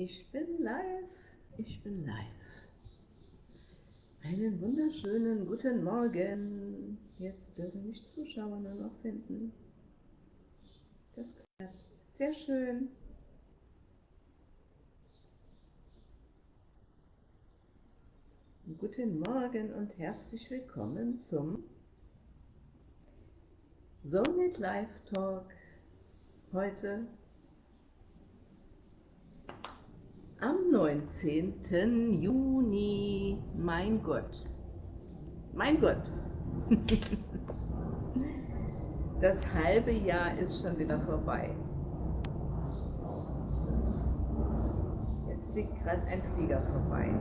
Ich bin live, ich bin live. Einen wunderschönen guten Morgen. Jetzt dürfen mich Zuschauer nur noch finden. Das klappt. Sehr schön. Guten Morgen und herzlich willkommen zum Soulmate Live Talk. Heute am 19. Juni. Mein Gott. Mein Gott. Das halbe Jahr ist schon wieder vorbei. Jetzt fliegt gerade ein Flieger vorbei.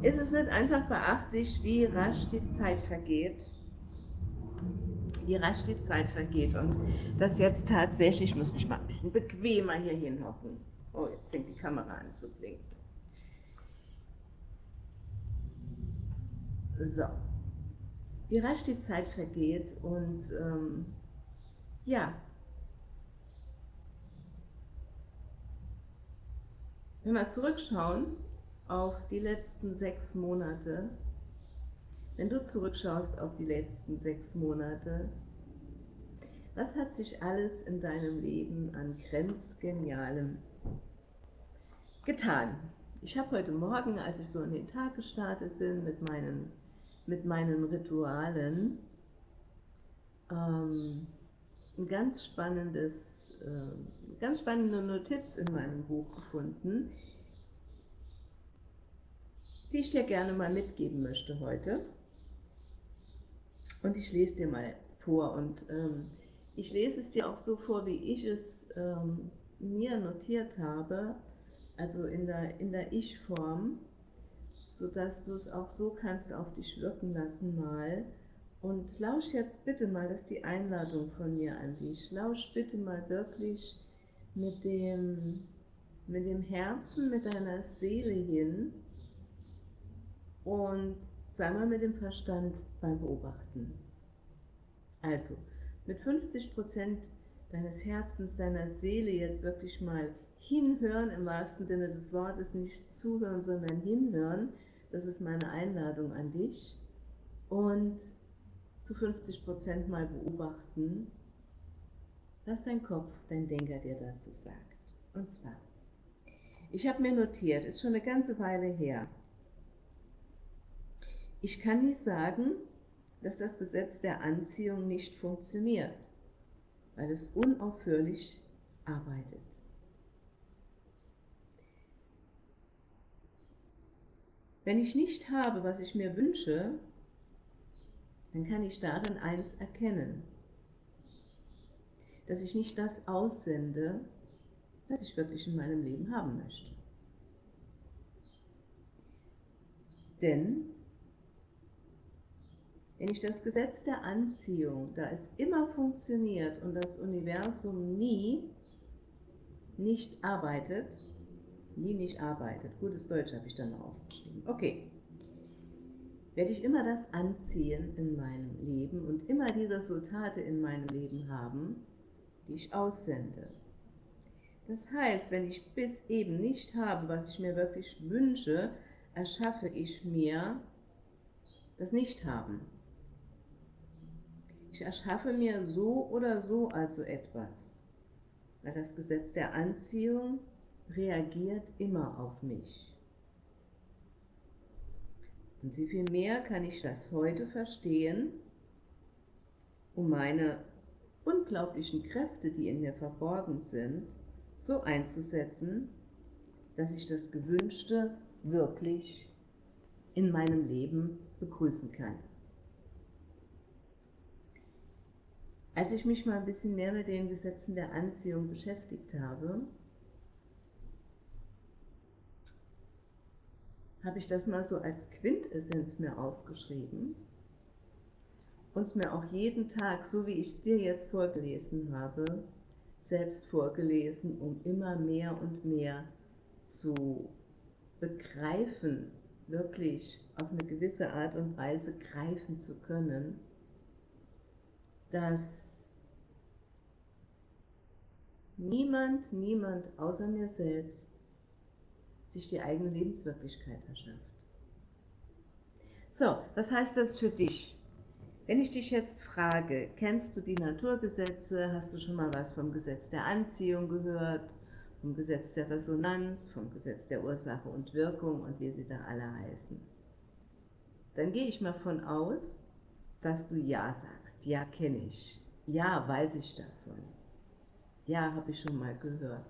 Ist es nicht einfach beachtlich, wie rasch die Zeit vergeht? Wie rasch die Zeit vergeht und das jetzt tatsächlich, ich muss mich mal ein bisschen bequemer hier hinhocken. Oh, jetzt fängt die Kamera an zu blinken. So, wie rasch die Zeit vergeht und ähm, ja, wenn wir zurückschauen auf die letzten sechs Monate, wenn du zurückschaust auf die letzten sechs Monate, was hat sich alles in deinem Leben an grenzgenialem getan? Ich habe heute Morgen, als ich so in den Tag gestartet bin mit meinen, mit meinen Ritualen, ähm, ein ganz spannendes, äh, ganz spannende Notiz in meinem Buch gefunden, die ich dir gerne mal mitgeben möchte heute. Und ich lese dir mal vor und ähm, ich lese es dir auch so vor, wie ich es ähm, mir notiert habe, also in der, in der Ich-Form, sodass du es auch so kannst auf dich wirken lassen mal. Und lausch jetzt bitte mal, das ist die Einladung von mir an dich, lausch bitte mal wirklich mit dem, mit dem Herzen, mit deiner Seele hin und sei mal mit dem Verstand beim Beobachten. Also, mit 50 Prozent deines Herzens, deiner Seele jetzt wirklich mal hinhören, im wahrsten Sinne des Wortes, nicht zuhören, sondern hinhören. Das ist meine Einladung an dich. Und zu 50 Prozent mal beobachten, was dein Kopf, dein Denker dir dazu sagt. Und zwar, ich habe mir notiert, ist schon eine ganze Weile her, ich kann nicht sagen, dass das Gesetz der Anziehung nicht funktioniert, weil es unaufhörlich arbeitet. Wenn ich nicht habe, was ich mir wünsche, dann kann ich darin eins erkennen, dass ich nicht das aussende, was ich wirklich in meinem Leben haben möchte. Denn wenn ich das Gesetz der Anziehung, da es immer funktioniert und das Universum nie nicht arbeitet, nie nicht arbeitet, gutes Deutsch habe ich dann noch aufgeschrieben, okay, werde ich immer das anziehen in meinem Leben und immer die Resultate in meinem Leben haben, die ich aussende. Das heißt, wenn ich bis eben nicht habe, was ich mir wirklich wünsche, erschaffe ich mir das Nicht-Haben. Ich erschaffe mir so oder so also etwas, weil das Gesetz der Anziehung reagiert immer auf mich. Und wie viel mehr kann ich das heute verstehen, um meine unglaublichen Kräfte, die in mir verborgen sind, so einzusetzen, dass ich das Gewünschte wirklich in meinem Leben begrüßen kann. Als ich mich mal ein bisschen mehr mit den Gesetzen der Anziehung beschäftigt habe, habe ich das mal so als Quintessenz mir aufgeschrieben und es mir auch jeden Tag, so wie ich es dir jetzt vorgelesen habe, selbst vorgelesen, um immer mehr und mehr zu begreifen, wirklich auf eine gewisse Art und Weise greifen zu können, dass niemand, niemand außer mir selbst sich die eigene Lebenswirklichkeit erschafft. So, was heißt das für dich? Wenn ich dich jetzt frage, kennst du die Naturgesetze, hast du schon mal was vom Gesetz der Anziehung gehört, vom Gesetz der Resonanz, vom Gesetz der Ursache und Wirkung und wie sie da alle heißen, dann gehe ich mal von aus, dass du Ja sagst. Ja, kenne ich. Ja, weiß ich davon. Ja, habe ich schon mal gehört.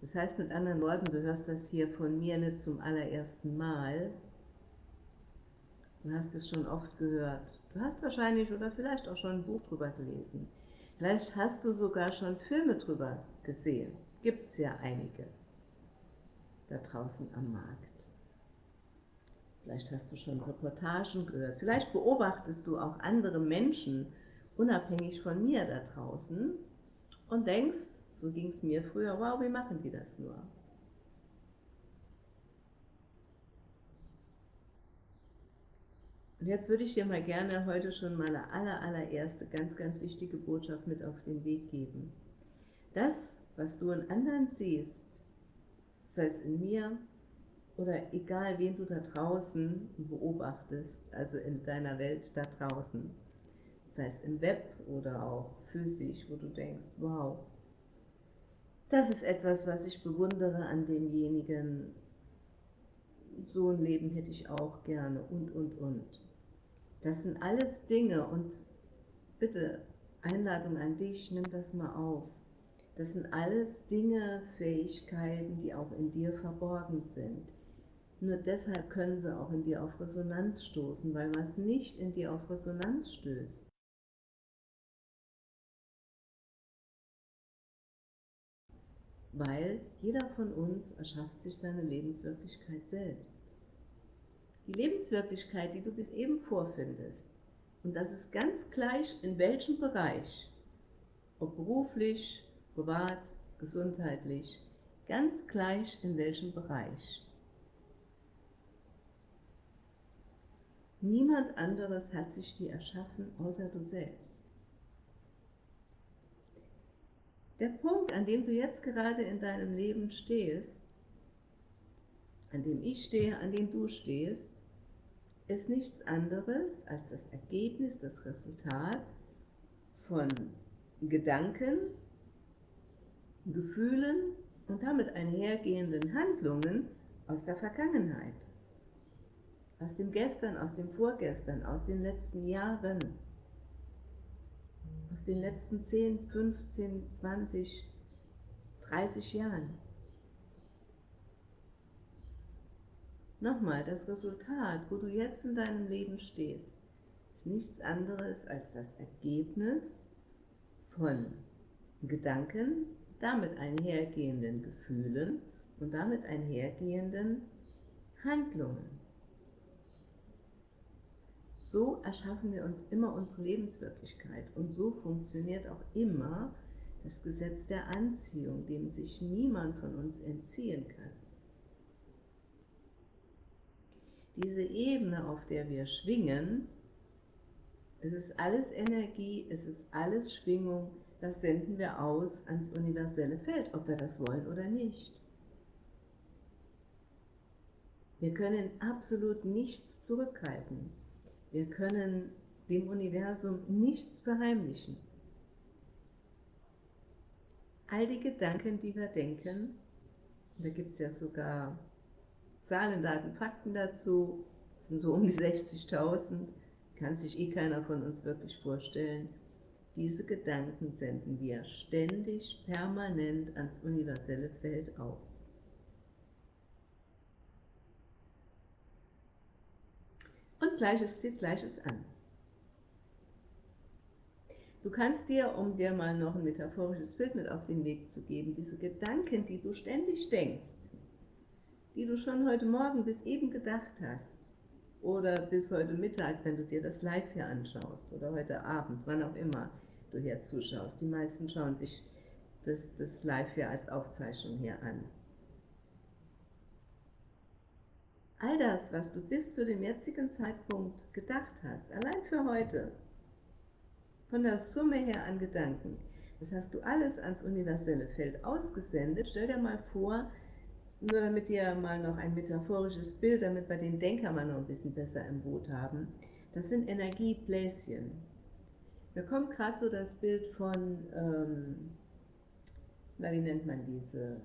Das heißt mit anderen Worten, du hörst das hier von mir nicht zum allerersten Mal. Du hast es schon oft gehört. Du hast wahrscheinlich oder vielleicht auch schon ein Buch drüber gelesen. Vielleicht hast du sogar schon Filme drüber gesehen. Gibt es ja einige da draußen am Markt. Vielleicht hast du schon Reportagen gehört. Vielleicht beobachtest du auch andere Menschen, unabhängig von mir da draußen, und denkst, so ging es mir früher, wow, wie machen die das nur? Und jetzt würde ich dir mal gerne heute schon meine aller, allererste, ganz, ganz wichtige Botschaft mit auf den Weg geben. Das, was du in anderen siehst, sei es in mir oder egal wen du da draußen beobachtest, also in deiner Welt da draußen, sei es im Web oder auch physisch, wo du denkst, wow, das ist etwas, was ich bewundere an demjenigen, so ein Leben hätte ich auch gerne und, und, und. Das sind alles Dinge und bitte, Einladung an dich, nimm das mal auf. Das sind alles Dinge, Fähigkeiten, die auch in dir verborgen sind. Nur deshalb können sie auch in dir auf Resonanz stoßen, weil was nicht in dir auf Resonanz stößt, weil jeder von uns erschafft sich seine Lebenswirklichkeit selbst. Die Lebenswirklichkeit, die du bis eben vorfindest, und das ist ganz gleich in welchem Bereich, ob beruflich, privat, gesundheitlich, ganz gleich in welchem Bereich. Niemand anderes hat sich die erschaffen, außer du selbst. Der Punkt, an dem du jetzt gerade in deinem Leben stehst, an dem ich stehe, an dem du stehst, ist nichts anderes als das Ergebnis, das Resultat von Gedanken, Gefühlen und damit einhergehenden Handlungen aus der Vergangenheit, aus dem Gestern, aus dem Vorgestern, aus den letzten Jahren, aus den letzten 10, 15, 20, 30 Jahren. Nochmal, das Resultat, wo du jetzt in deinem Leben stehst, ist nichts anderes als das Ergebnis von Gedanken, damit einhergehenden Gefühlen und damit einhergehenden Handlungen. So erschaffen wir uns immer unsere Lebenswirklichkeit und so funktioniert auch immer das Gesetz der Anziehung, dem sich niemand von uns entziehen kann. diese Ebene, auf der wir schwingen, es ist alles Energie, es ist alles Schwingung, das senden wir aus ans universelle Feld, ob wir das wollen oder nicht. Wir können absolut nichts zurückhalten. Wir können dem Universum nichts verheimlichen. All die Gedanken, die wir denken, da gibt es ja sogar Zahlen, Daten, Fakten dazu, sind so um die 60.000, kann sich eh keiner von uns wirklich vorstellen. Diese Gedanken senden wir ständig, permanent ans universelle Feld aus. Und Gleiches zieht Gleiches an. Du kannst dir, um dir mal noch ein metaphorisches Bild mit auf den Weg zu geben, diese Gedanken, die du ständig denkst, die du schon heute Morgen bis eben gedacht hast oder bis heute Mittag, wenn du dir das Live hier anschaust oder heute Abend, wann auch immer du hier zuschaust. Die meisten schauen sich das, das Live hier als Aufzeichnung hier an. All das, was du bis zu dem jetzigen Zeitpunkt gedacht hast, allein für heute, von der Summe her an Gedanken. Das hast du alles ans universelle Feld ausgesendet. Stell dir mal vor, nur damit wir mal noch ein metaphorisches Bild, damit wir den Denker mal noch ein bisschen besser im Boot haben. Das sind Energiebläschen. Mir kommt gerade so das Bild von, ähm, na, wie nennt man diese?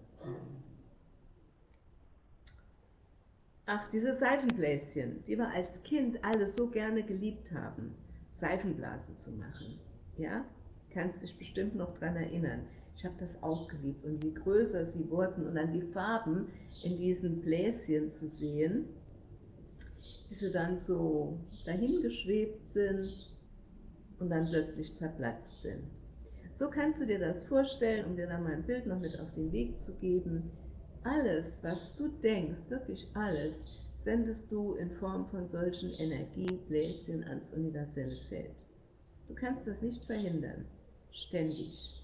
Ach, diese Seifenbläschen, die wir als Kind alle so gerne geliebt haben, Seifenblasen zu machen. Ja, kannst dich bestimmt noch daran erinnern. Ich habe das auch geliebt. Und je größer sie wurden und dann die Farben in diesen Bläschen zu sehen, wie sie dann so dahingeschwebt sind und dann plötzlich zerplatzt sind. So kannst du dir das vorstellen, um dir dann mal ein Bild noch mit auf den Weg zu geben. Alles, was du denkst, wirklich alles, sendest du in Form von solchen Energiebläschen ans universelle Feld. Du kannst das nicht verhindern, ständig.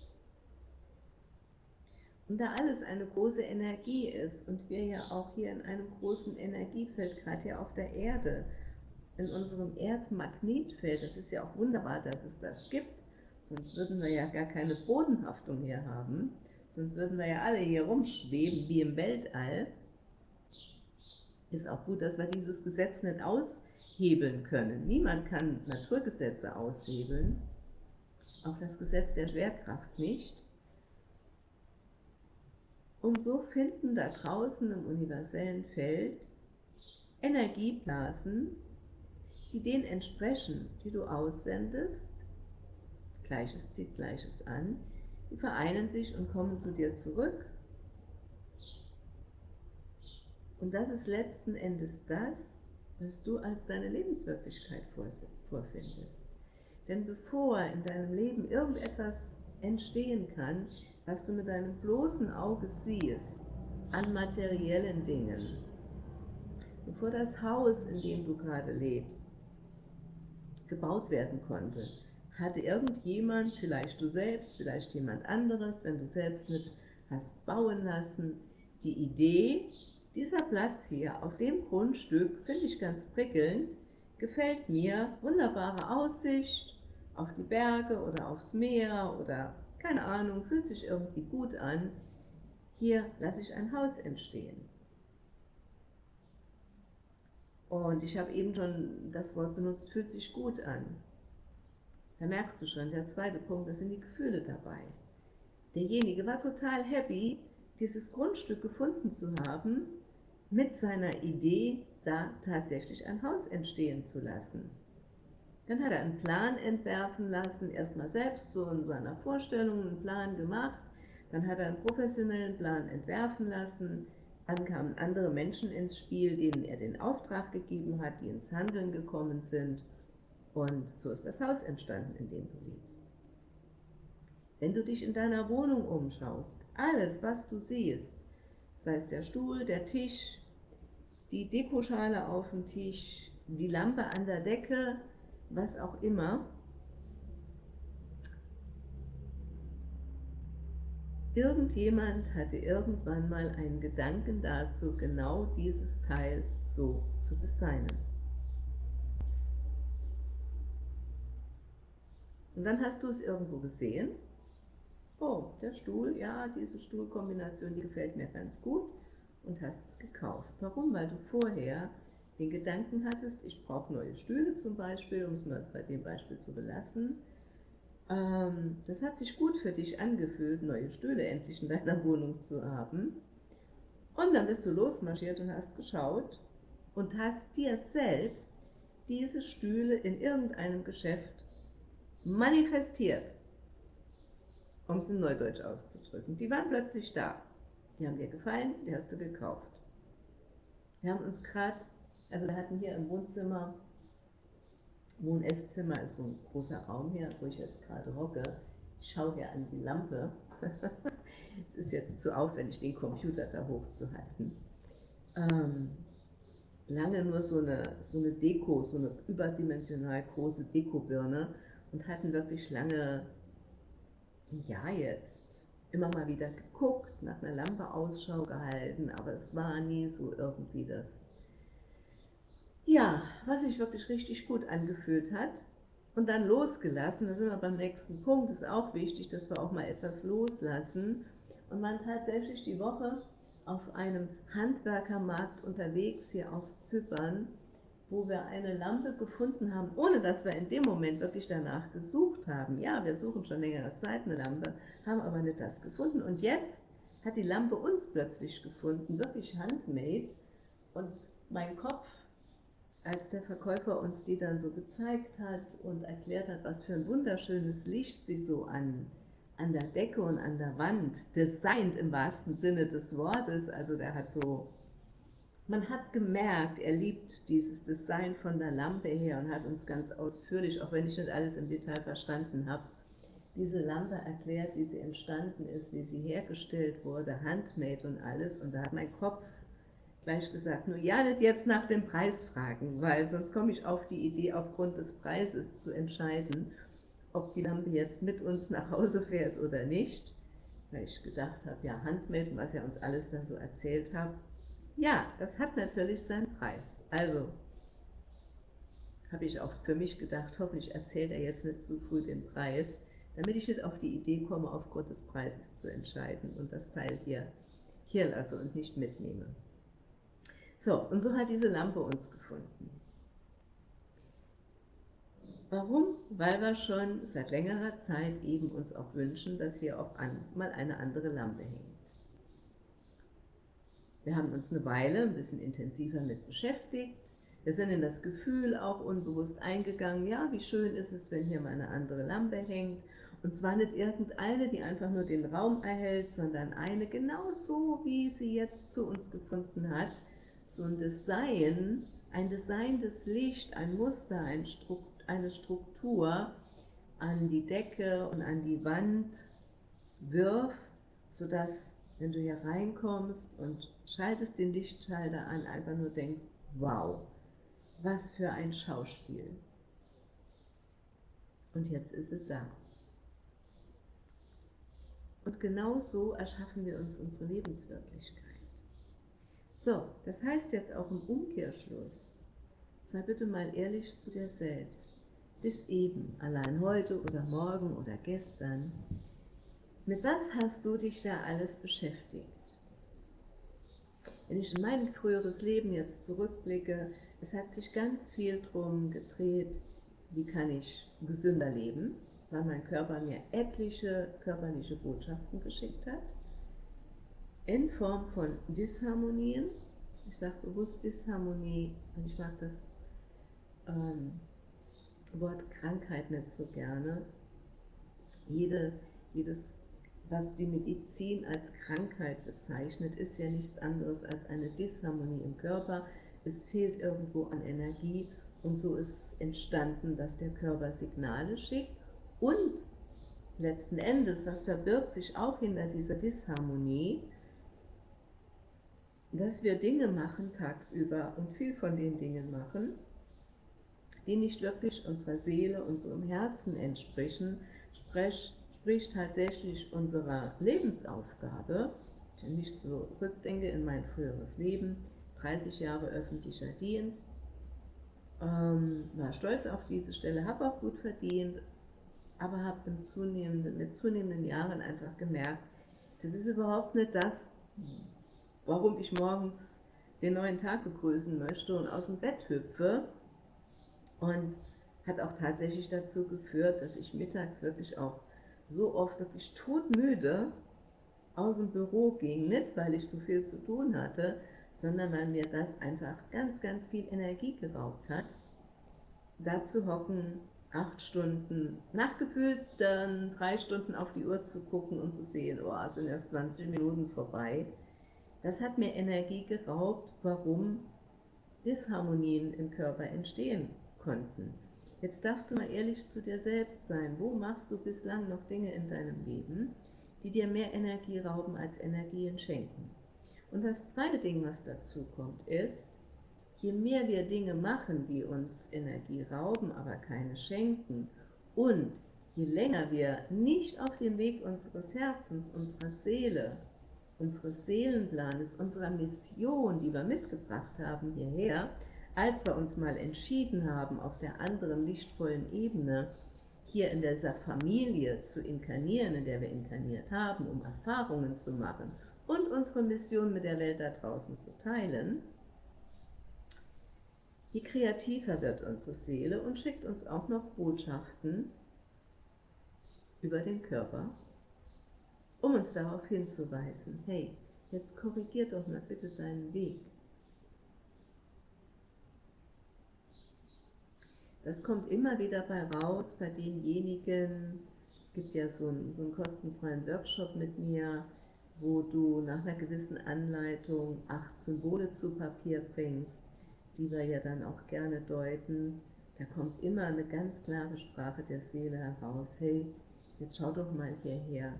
Und da alles eine große Energie ist und wir ja auch hier in einem großen Energiefeld, gerade hier auf der Erde, in unserem Erdmagnetfeld, das ist ja auch wunderbar, dass es das gibt, sonst würden wir ja gar keine Bodenhaftung hier haben, sonst würden wir ja alle hier rumschweben wie im Weltall. Ist auch gut, dass wir dieses Gesetz nicht aushebeln können. Niemand kann Naturgesetze aushebeln, auch das Gesetz der Schwerkraft nicht. Und so finden da draußen im universellen Feld Energieblasen, die denen entsprechen, die du aussendest, Gleiches zieht Gleiches an, die vereinen sich und kommen zu dir zurück. Und das ist letzten Endes das, was du als deine Lebenswirklichkeit vorfindest. Denn bevor in deinem Leben irgendetwas entstehen kann, was du mit deinem bloßen Auge siehst, an materiellen Dingen, bevor das Haus, in dem du gerade lebst, gebaut werden konnte, hatte irgendjemand, vielleicht du selbst, vielleicht jemand anderes, wenn du selbst mit hast bauen lassen, die Idee, dieser Platz hier auf dem Grundstück finde ich ganz prickelnd, gefällt mir, wunderbare Aussicht auf die Berge oder aufs Meer oder keine Ahnung, fühlt sich irgendwie gut an, hier lasse ich ein Haus entstehen. Und ich habe eben schon das Wort benutzt, fühlt sich gut an. Da merkst du schon, der zweite Punkt, das sind die Gefühle dabei. Derjenige war total happy, dieses Grundstück gefunden zu haben, mit seiner Idee, da tatsächlich ein Haus entstehen zu lassen. Dann hat er einen Plan entwerfen lassen, erstmal selbst so in seiner Vorstellung einen Plan gemacht, dann hat er einen professionellen Plan entwerfen lassen, dann kamen andere Menschen ins Spiel, denen er den Auftrag gegeben hat, die ins Handeln gekommen sind. Und so ist das Haus entstanden, in dem du lebst. Wenn du dich in deiner Wohnung umschaust, alles, was du siehst, sei es der Stuhl, der Tisch, die Dekoschale auf dem Tisch, die Lampe an der Decke, was auch immer, Irgendjemand hatte irgendwann mal einen Gedanken dazu, genau dieses Teil so zu designen. Und dann hast du es irgendwo gesehen. Oh, der Stuhl, ja, diese Stuhlkombination, die gefällt mir ganz gut und hast es gekauft. Warum? Weil du vorher den Gedanken hattest, ich brauche neue Stühle zum Beispiel, um es mal bei dem Beispiel zu belassen, ähm, das hat sich gut für dich angefühlt, neue Stühle endlich in deiner Wohnung zu haben. Und dann bist du losmarschiert und hast geschaut und hast dir selbst diese Stühle in irgendeinem Geschäft manifestiert, um es in Neudeutsch auszudrücken. Die waren plötzlich da. Die haben dir gefallen, die hast du gekauft. Wir haben uns gerade, also wir hatten hier im Wohnzimmer Wohn-Esszimmer ist so ein großer Raum hier, wo ich jetzt gerade hocke. Ich schaue hier an die Lampe. es ist jetzt zu aufwendig, den Computer da hochzuhalten. Ähm, lange nur so eine, so eine Deko, so eine überdimensional große Dekobirne und hatten wirklich lange, ja jetzt, immer mal wieder geguckt, nach einer Lampe Ausschau gehalten, aber es war nie so irgendwie das ja, was sich wirklich richtig gut angefühlt hat. und dann losgelassen. Da sind wir beim nächsten Punkt. ist auch wichtig, dass wir auch mal etwas loslassen. Und man tatsächlich die Woche auf einem Handwerkermarkt unterwegs hier auf Zypern, wo wir eine Lampe gefunden haben, ohne dass wir in dem Moment wirklich danach gesucht haben. Ja, wir suchen schon längere Zeit eine Lampe, haben aber nicht das gefunden. Und jetzt hat die Lampe uns plötzlich gefunden, wirklich handmade. Und mein Kopf, als der Verkäufer uns die dann so gezeigt hat und erklärt hat, was für ein wunderschönes Licht sie so an, an der Decke und an der Wand designt im wahrsten Sinne des Wortes, also der hat so man hat gemerkt, er liebt dieses Design von der Lampe her und hat uns ganz ausführlich, auch wenn ich nicht alles im Detail verstanden habe, diese Lampe erklärt, wie sie entstanden ist, wie sie hergestellt wurde, handmade und alles. Und da hat mein Kopf gleich gesagt, nur ja, nicht jetzt nach dem Preis fragen, weil sonst komme ich auf die Idee, aufgrund des Preises zu entscheiden, ob die Lampe jetzt mit uns nach Hause fährt oder nicht. Weil ich gedacht habe, ja, Handmade, was er uns alles da so erzählt hat, ja, das hat natürlich seinen Preis. Also habe ich auch für mich gedacht, hoffentlich erzählt er jetzt nicht zu früh den Preis, damit ich nicht auf die Idee komme, aufgrund des Preises zu entscheiden und das Teil hier, hier lasse und nicht mitnehme. So, und so hat diese Lampe uns gefunden. Warum? Weil wir schon seit längerer Zeit eben uns auch wünschen, dass hier auch an, mal eine andere Lampe hängt. Wir haben uns eine Weile ein bisschen intensiver mit beschäftigt. Wir sind in das Gefühl auch unbewusst eingegangen, ja, wie schön ist es, wenn hier mal eine andere Lampe hängt. Und zwar nicht irgendeine, die einfach nur den Raum erhält, sondern eine genau so, wie sie jetzt zu uns gefunden hat. So ein Design, ein designtes Licht, ein Muster, ein Strukt, eine Struktur an die Decke und an die Wand wirft, sodass, wenn du hier reinkommst und schaltest den Lichtschalter an, einfach nur denkst, wow, was für ein Schauspiel. Und jetzt ist es da. Und genau so erschaffen wir uns unsere Lebenswirklichkeit. So, das heißt jetzt auch im Umkehrschluss, sei bitte mal ehrlich zu dir selbst, bis eben, allein heute oder morgen oder gestern, mit was hast du dich da alles beschäftigt? Wenn ich in mein früheres Leben jetzt zurückblicke, es hat sich ganz viel darum gedreht, wie kann ich gesünder leben, weil mein Körper mir etliche körperliche Botschaften geschickt hat, in Form von Disharmonien. Ich sage bewusst Disharmonie, und ich mag das ähm, Wort Krankheit nicht so gerne. Jede, jedes was die Medizin als Krankheit bezeichnet, ist ja nichts anderes als eine Disharmonie im Körper. Es fehlt irgendwo an Energie und so ist es entstanden, dass der Körper Signale schickt. Und letzten Endes, was verbirgt sich auch hinter dieser Disharmonie, dass wir Dinge machen tagsüber und viel von den Dingen machen, die nicht wirklich unserer Seele, unserem Herzen entsprechen, sprich entspricht tatsächlich unserer Lebensaufgabe, wenn ich zurückdenke in mein früheres Leben, 30 Jahre öffentlicher Dienst, ähm, war stolz auf diese Stelle, habe auch gut verdient, aber habe zunehmenden, mit zunehmenden Jahren einfach gemerkt, das ist überhaupt nicht das, warum ich morgens den neuen Tag begrüßen möchte und aus dem Bett hüpfe. Und hat auch tatsächlich dazu geführt, dass ich mittags wirklich auch so oft wirklich todmüde aus dem Büro ging, nicht weil ich so viel zu tun hatte, sondern weil mir das einfach ganz, ganz viel Energie geraubt hat, da zu hocken, acht Stunden, nachgefühlt dann drei Stunden auf die Uhr zu gucken und zu sehen, oh, sind erst 20 Minuten vorbei. Das hat mir Energie geraubt, warum Disharmonien im Körper entstehen konnten. Jetzt darfst du mal ehrlich zu dir selbst sein. Wo machst du bislang noch Dinge in deinem Leben, die dir mehr Energie rauben als Energien schenken? Und das zweite Ding, was dazu kommt, ist, je mehr wir Dinge machen, die uns Energie rauben, aber keine schenken, und je länger wir nicht auf dem Weg unseres Herzens, unserer Seele, unseres Seelenplanes, unserer Mission, die wir mitgebracht haben hierher, als wir uns mal entschieden haben, auf der anderen lichtvollen Ebene hier in dieser Familie zu inkarnieren, in der wir inkarniert haben, um Erfahrungen zu machen und unsere Mission mit der Welt da draußen zu teilen, je kreativer wird unsere Seele und schickt uns auch noch Botschaften über den Körper, um uns darauf hinzuweisen, hey, jetzt korrigier doch mal bitte deinen Weg. Das kommt immer wieder bei raus bei denjenigen, es gibt ja so einen, so einen kostenfreien Workshop mit mir, wo du nach einer gewissen Anleitung acht Symbole zu Papier bringst, die wir ja dann auch gerne deuten. Da kommt immer eine ganz klare Sprache der Seele heraus. Hey, jetzt schau doch mal hierher.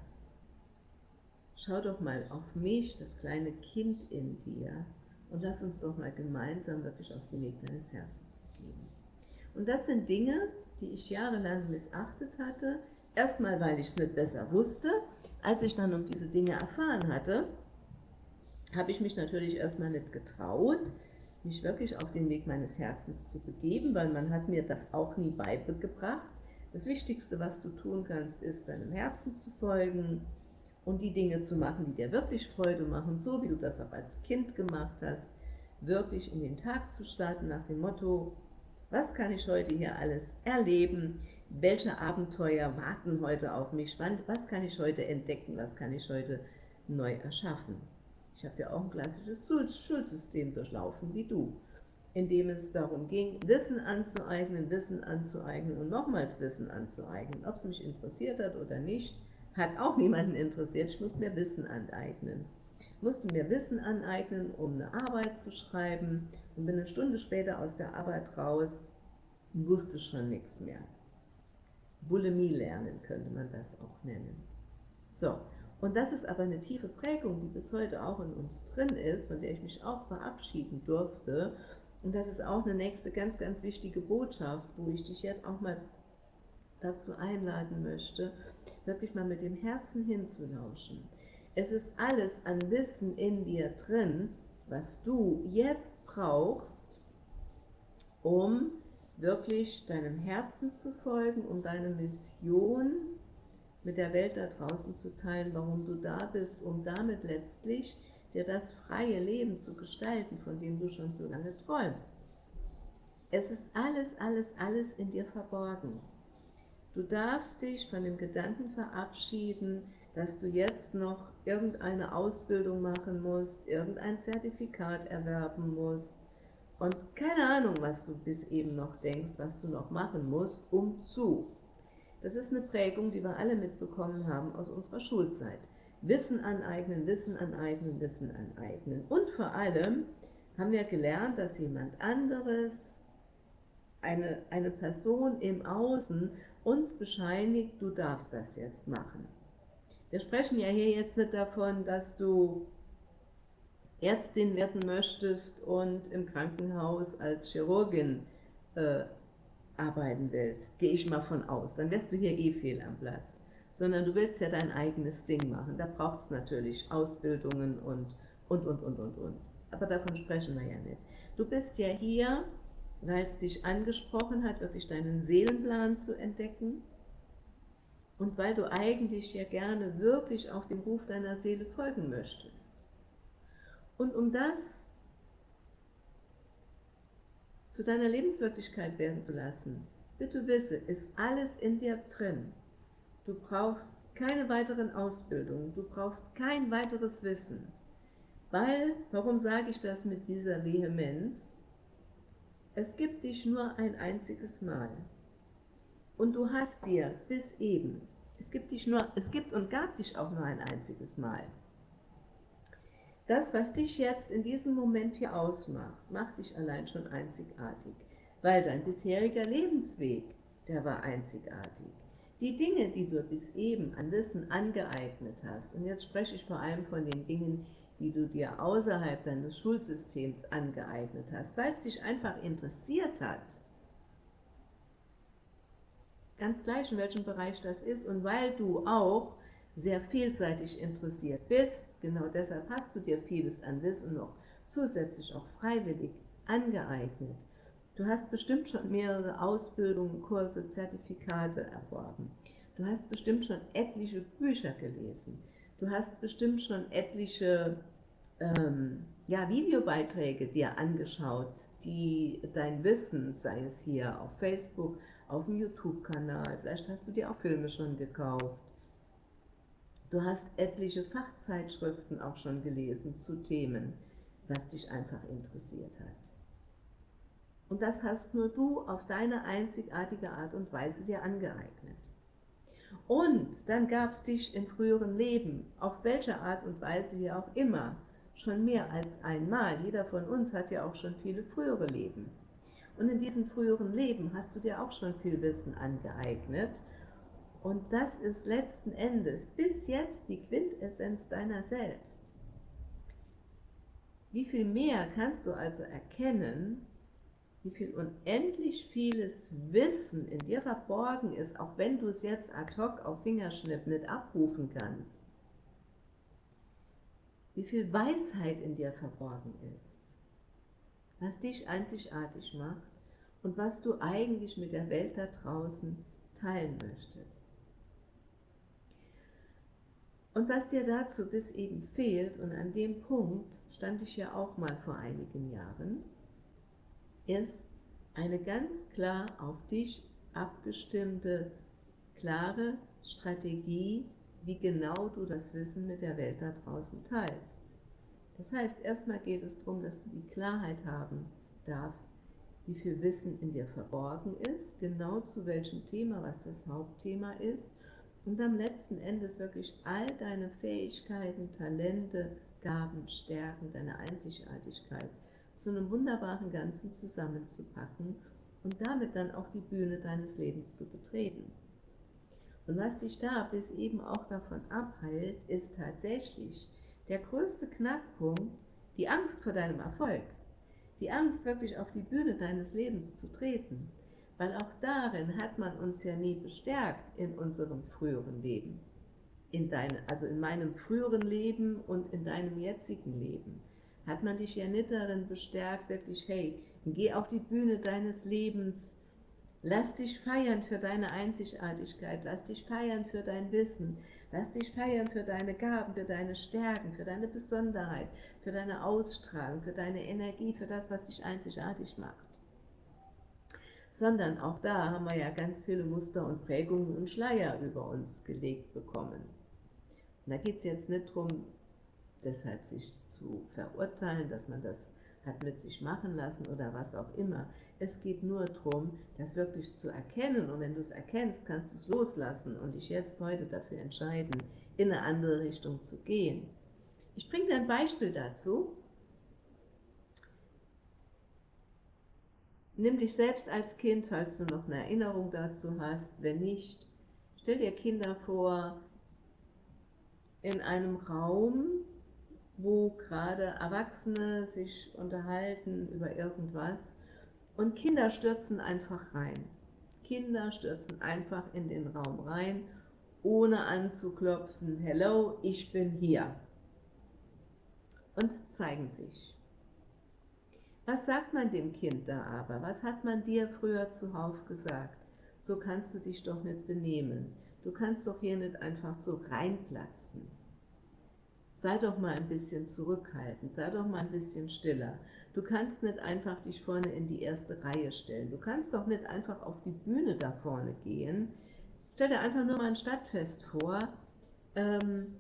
Schau doch mal auf mich, das kleine Kind in dir, und lass uns doch mal gemeinsam wirklich auf den Weg deines Herzens. Und das sind Dinge, die ich jahrelang missachtet hatte. Erstmal, weil ich es nicht besser wusste. Als ich dann um diese Dinge erfahren hatte, habe ich mich natürlich erstmal nicht getraut, mich wirklich auf den Weg meines Herzens zu begeben, weil man hat mir das auch nie beigebracht. Das Wichtigste, was du tun kannst, ist deinem Herzen zu folgen und die Dinge zu machen, die dir wirklich Freude machen, so wie du das auch als Kind gemacht hast, wirklich in den Tag zu starten nach dem Motto, was kann ich heute hier alles erleben, welche Abenteuer warten heute auf mich, was kann ich heute entdecken, was kann ich heute neu erschaffen. Ich habe ja auch ein klassisches Schulsystem durchlaufen, wie du, in dem es darum ging, Wissen anzueignen, Wissen anzueignen und nochmals Wissen anzueignen. Ob es mich interessiert hat oder nicht, hat auch niemanden interessiert. Ich musste mir Wissen aneignen. Musste mir Wissen aneignen, um eine Arbeit zu schreiben und bin eine Stunde später aus der Arbeit raus wusste schon nichts mehr. Bulimie lernen könnte man das auch nennen. So, und das ist aber eine tiefe Prägung, die bis heute auch in uns drin ist, von der ich mich auch verabschieden durfte. Und das ist auch eine nächste ganz, ganz wichtige Botschaft, wo ich dich jetzt auch mal dazu einladen möchte, wirklich mal mit dem Herzen hinzulauschen. Es ist alles an Wissen in dir drin, was du jetzt brauchst, um wirklich deinem Herzen zu folgen, um deine Mission mit der Welt da draußen zu teilen, warum du da bist, um damit letztlich dir das freie Leben zu gestalten, von dem du schon so lange träumst. Es ist alles, alles, alles in dir verborgen. Du darfst dich von dem Gedanken verabschieden, dass du jetzt noch irgendeine Ausbildung machen musst, irgendein Zertifikat erwerben musst und keine Ahnung, was du bis eben noch denkst, was du noch machen musst, um zu. Das ist eine Prägung, die wir alle mitbekommen haben aus unserer Schulzeit. Wissen aneignen, Wissen aneignen, Wissen aneignen. Und vor allem haben wir gelernt, dass jemand anderes, eine, eine Person im Außen, uns bescheinigt, du darfst das jetzt machen. Wir sprechen ja hier jetzt nicht davon, dass du Ärztin werden möchtest und im Krankenhaus als Chirurgin äh, arbeiten willst, gehe ich mal von aus, dann wärst du hier eh fehl am Platz. Sondern du willst ja dein eigenes Ding machen. Da braucht es natürlich Ausbildungen und, und, und, und, und, und. Aber davon sprechen wir ja nicht. Du bist ja hier, weil es dich angesprochen hat, wirklich deinen Seelenplan zu entdecken. Und weil du eigentlich ja gerne wirklich auch dem Ruf deiner Seele folgen möchtest. Und um das zu deiner Lebenswirklichkeit werden zu lassen, bitte wisse, ist alles in dir drin. Du brauchst keine weiteren Ausbildungen, du brauchst kein weiteres Wissen. Weil, warum sage ich das mit dieser Vehemenz? Es gibt dich nur ein einziges Mal. Und du hast dir bis eben, es gibt, dich nur, es gibt und gab dich auch nur ein einziges Mal. Das, was dich jetzt in diesem Moment hier ausmacht, macht dich allein schon einzigartig, weil dein bisheriger Lebensweg, der war einzigartig. Die Dinge, die du bis eben an Wissen angeeignet hast, und jetzt spreche ich vor allem von den Dingen, die du dir außerhalb deines Schulsystems angeeignet hast, weil es dich einfach interessiert hat, ganz gleich in welchem Bereich das ist und weil du auch sehr vielseitig interessiert bist, genau deshalb hast du dir vieles an Wissen noch zusätzlich auch freiwillig angeeignet. Du hast bestimmt schon mehrere Ausbildungen, Kurse, Zertifikate erworben. Du hast bestimmt schon etliche Bücher gelesen. Du hast bestimmt schon etliche ähm, ja, Videobeiträge dir angeschaut, die dein Wissen, sei es hier auf Facebook, auf dem YouTube-Kanal, vielleicht hast du dir auch Filme schon gekauft. Du hast etliche Fachzeitschriften auch schon gelesen zu Themen, was dich einfach interessiert hat. Und das hast nur du auf deine einzigartige Art und Weise dir angeeignet. Und dann gab es dich im früheren Leben, auf welche Art und Weise hier auch immer, schon mehr als einmal. Jeder von uns hat ja auch schon viele frühere Leben. Und in diesem früheren Leben hast du dir auch schon viel Wissen angeeignet. Und das ist letzten Endes bis jetzt die Quintessenz deiner selbst. Wie viel mehr kannst du also erkennen, wie viel unendlich vieles Wissen in dir verborgen ist, auch wenn du es jetzt ad hoc auf Fingerschnipp nicht abrufen kannst. Wie viel Weisheit in dir verborgen ist, was dich einzigartig macht und was du eigentlich mit der Welt da draußen teilen möchtest. Und was dir dazu bis eben fehlt, und an dem Punkt stand ich ja auch mal vor einigen Jahren, ist eine ganz klar auf dich abgestimmte, klare Strategie, wie genau du das Wissen mit der Welt da draußen teilst. Das heißt, erstmal geht es darum, dass du die Klarheit haben darfst, wie viel Wissen in dir verborgen ist, genau zu welchem Thema, was das Hauptthema ist, und am letzten Endes wirklich all deine Fähigkeiten, Talente, Gaben, Stärken, deine Einzigartigkeit zu einem wunderbaren Ganzen zusammenzupacken und damit dann auch die Bühne deines Lebens zu betreten. Und was dich da bis eben auch davon abhält, ist tatsächlich der größte Knackpunkt, die Angst vor deinem Erfolg. Die Angst, wirklich auf die Bühne deines Lebens zu treten. Weil auch darin hat man uns ja nie bestärkt in unserem früheren Leben. In deine, also in meinem früheren Leben und in deinem jetzigen Leben hat man dich ja nicht darin bestärkt, wirklich, hey, geh auf die Bühne deines Lebens, lass dich feiern für deine Einzigartigkeit, lass dich feiern für dein Wissen, lass dich feiern für deine Gaben, für deine Stärken, für deine Besonderheit, für deine Ausstrahlung, für deine Energie, für das, was dich einzigartig macht. Sondern auch da haben wir ja ganz viele Muster und Prägungen und Schleier über uns gelegt bekommen. Und da geht es jetzt nicht darum, deshalb sich zu verurteilen, dass man das hat mit sich machen lassen oder was auch immer. Es geht nur darum, das wirklich zu erkennen und wenn du es erkennst, kannst du es loslassen und dich jetzt heute dafür entscheiden, in eine andere Richtung zu gehen. Ich bringe dir ein Beispiel dazu. Nimm dich selbst als Kind, falls du noch eine Erinnerung dazu hast. Wenn nicht, stell dir Kinder vor in einem Raum, wo gerade Erwachsene sich unterhalten über irgendwas und Kinder stürzen einfach rein. Kinder stürzen einfach in den Raum rein, ohne anzuklopfen, hello, ich bin hier. Und zeigen sich. Was sagt man dem Kind da aber? Was hat man dir früher zuhauf gesagt? So kannst du dich doch nicht benehmen. Du kannst doch hier nicht einfach so reinplatzen sei doch mal ein bisschen zurückhaltend, sei doch mal ein bisschen stiller. Du kannst nicht einfach dich vorne in die erste Reihe stellen. Du kannst doch nicht einfach auf die Bühne da vorne gehen. Stell dir einfach nur mal ein Stadtfest vor, ähm,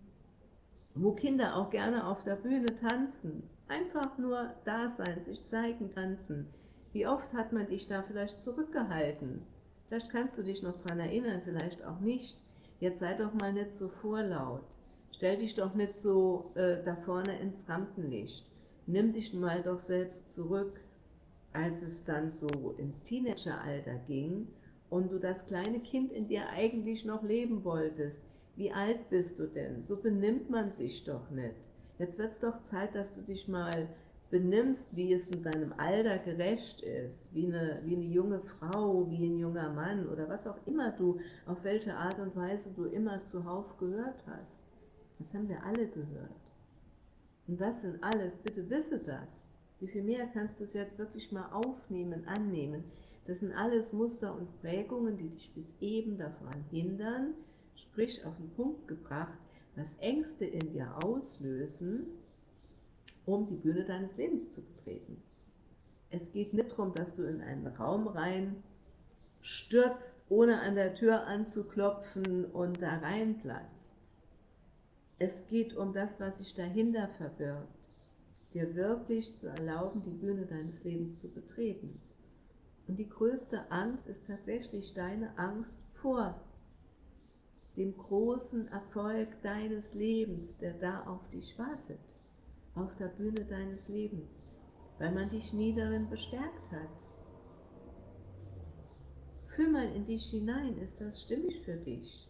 wo Kinder auch gerne auf der Bühne tanzen. Einfach nur da sein, sich zeigen, tanzen. Wie oft hat man dich da vielleicht zurückgehalten? Vielleicht kannst du dich noch daran erinnern, vielleicht auch nicht. Jetzt sei doch mal nicht so vorlaut. Stell dich doch nicht so äh, da vorne ins Rampenlicht. Nimm dich mal doch selbst zurück, als es dann so ins Teenageralter ging und du das kleine Kind in dir eigentlich noch leben wolltest. Wie alt bist du denn? So benimmt man sich doch nicht. Jetzt wird es doch Zeit, dass du dich mal benimmst, wie es in deinem Alter gerecht ist, wie eine, wie eine junge Frau, wie ein junger Mann oder was auch immer du, auf welche Art und Weise du immer zuhauf gehört hast. Das haben wir alle gehört. Und das sind alles, bitte wisse das, Wie viel mehr kannst du es jetzt wirklich mal aufnehmen, annehmen? Das sind alles Muster und Prägungen, die dich bis eben davon hindern, sprich auf den Punkt gebracht, was Ängste in dir auslösen, um die Bühne deines Lebens zu betreten. Es geht nicht darum, dass du in einen Raum rein stürzt, ohne an der Tür anzuklopfen und da reinplatzt. Es geht um das, was sich dahinter verbirgt, dir wirklich zu erlauben, die Bühne deines Lebens zu betreten. Und die größte Angst ist tatsächlich deine Angst vor dem großen Erfolg deines Lebens, der da auf dich wartet, auf der Bühne deines Lebens, weil man dich nie darin bestärkt hat. Fühl mal in dich hinein, ist das stimmig für dich?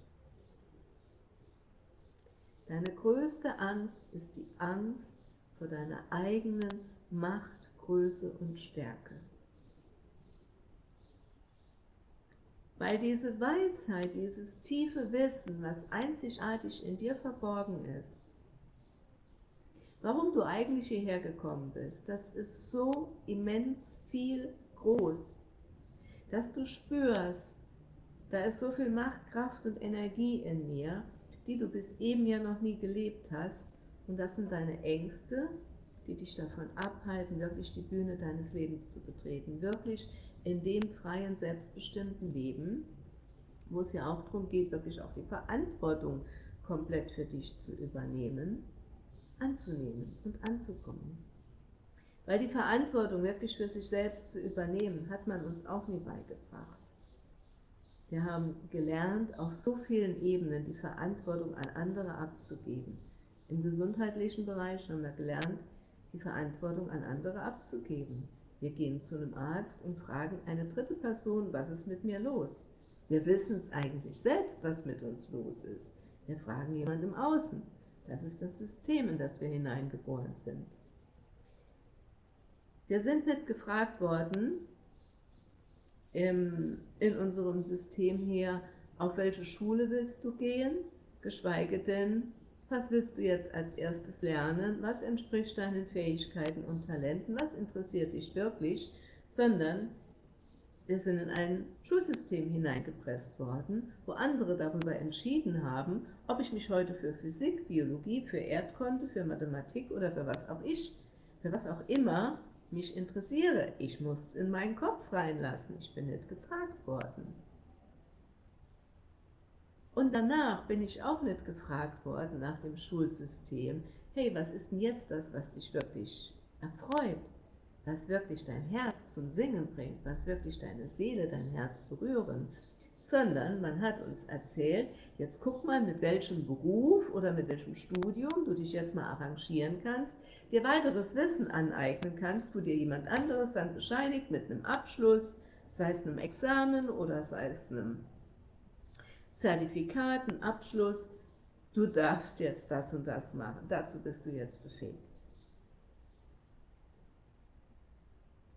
Deine größte Angst ist die Angst vor deiner eigenen Macht, Größe und Stärke. Weil diese Weisheit, dieses tiefe Wissen, was einzigartig in dir verborgen ist, warum du eigentlich hierher gekommen bist, das ist so immens viel groß, dass du spürst, da ist so viel Macht, Kraft und Energie in mir, die du bis eben ja noch nie gelebt hast. Und das sind deine Ängste, die dich davon abhalten, wirklich die Bühne deines Lebens zu betreten, wirklich in dem freien, selbstbestimmten Leben, wo es ja auch darum geht, wirklich auch die Verantwortung komplett für dich zu übernehmen, anzunehmen und anzukommen. Weil die Verantwortung wirklich für sich selbst zu übernehmen, hat man uns auch nie beigebracht. Wir haben gelernt, auf so vielen Ebenen die Verantwortung an andere abzugeben. Im gesundheitlichen Bereich haben wir gelernt, die Verantwortung an andere abzugeben. Wir gehen zu einem Arzt und fragen eine dritte Person, was ist mit mir los? Wir wissen es eigentlich selbst, was mit uns los ist. Wir fragen jemand im Außen. Das ist das System, in das wir hineingeboren sind. Wir sind nicht gefragt worden, im, in unserem System hier, auf welche Schule willst du gehen, geschweige denn, was willst du jetzt als erstes lernen? Was entspricht deinen Fähigkeiten und Talenten? Was interessiert dich wirklich? Sondern wir sind in ein Schulsystem hineingepresst worden, wo andere darüber entschieden haben, ob ich mich heute für Physik, Biologie, für Erdkunde, für Mathematik oder für was auch ich, für was auch immer mich interessiere. Ich muss es in meinen Kopf reinlassen. Ich bin nicht gefragt worden. Und danach bin ich auch nicht gefragt worden nach dem Schulsystem, hey, was ist denn jetzt das, was dich wirklich erfreut, was wirklich dein Herz zum Singen bringt, was wirklich deine Seele, dein Herz berühren, sondern man hat uns erzählt, jetzt guck mal, mit welchem Beruf oder mit welchem Studium du dich jetzt mal arrangieren kannst, dir weiteres Wissen aneignen kannst, wo dir jemand anderes dann bescheinigt mit einem Abschluss, sei es einem Examen oder sei es einem Zertifikat, ein Abschluss, du darfst jetzt das und das machen, dazu bist du jetzt befähigt.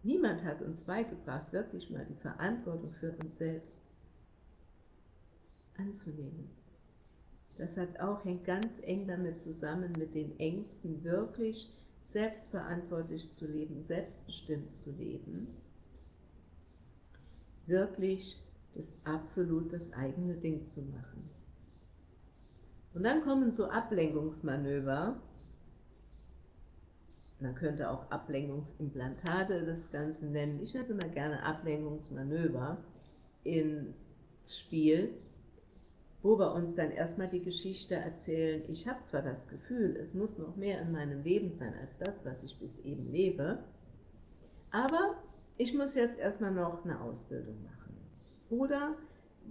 Niemand hat uns beigebracht, wirklich mal die Verantwortung für uns selbst anzunehmen. Das hat auch, hängt ganz eng damit zusammen, mit den Ängsten wirklich selbstverantwortlich zu leben, selbstbestimmt zu leben, wirklich das absolut das eigene Ding zu machen. Und dann kommen so Ablenkungsmanöver, man könnte auch Ablenkungsimplantate das Ganze nennen, ich nenne es immer gerne Ablenkungsmanöver, ins Spiel, wo wir uns dann erstmal die Geschichte erzählen, ich habe zwar das Gefühl, es muss noch mehr in meinem Leben sein als das, was ich bis eben lebe, aber ich muss jetzt erstmal noch eine Ausbildung machen. Oder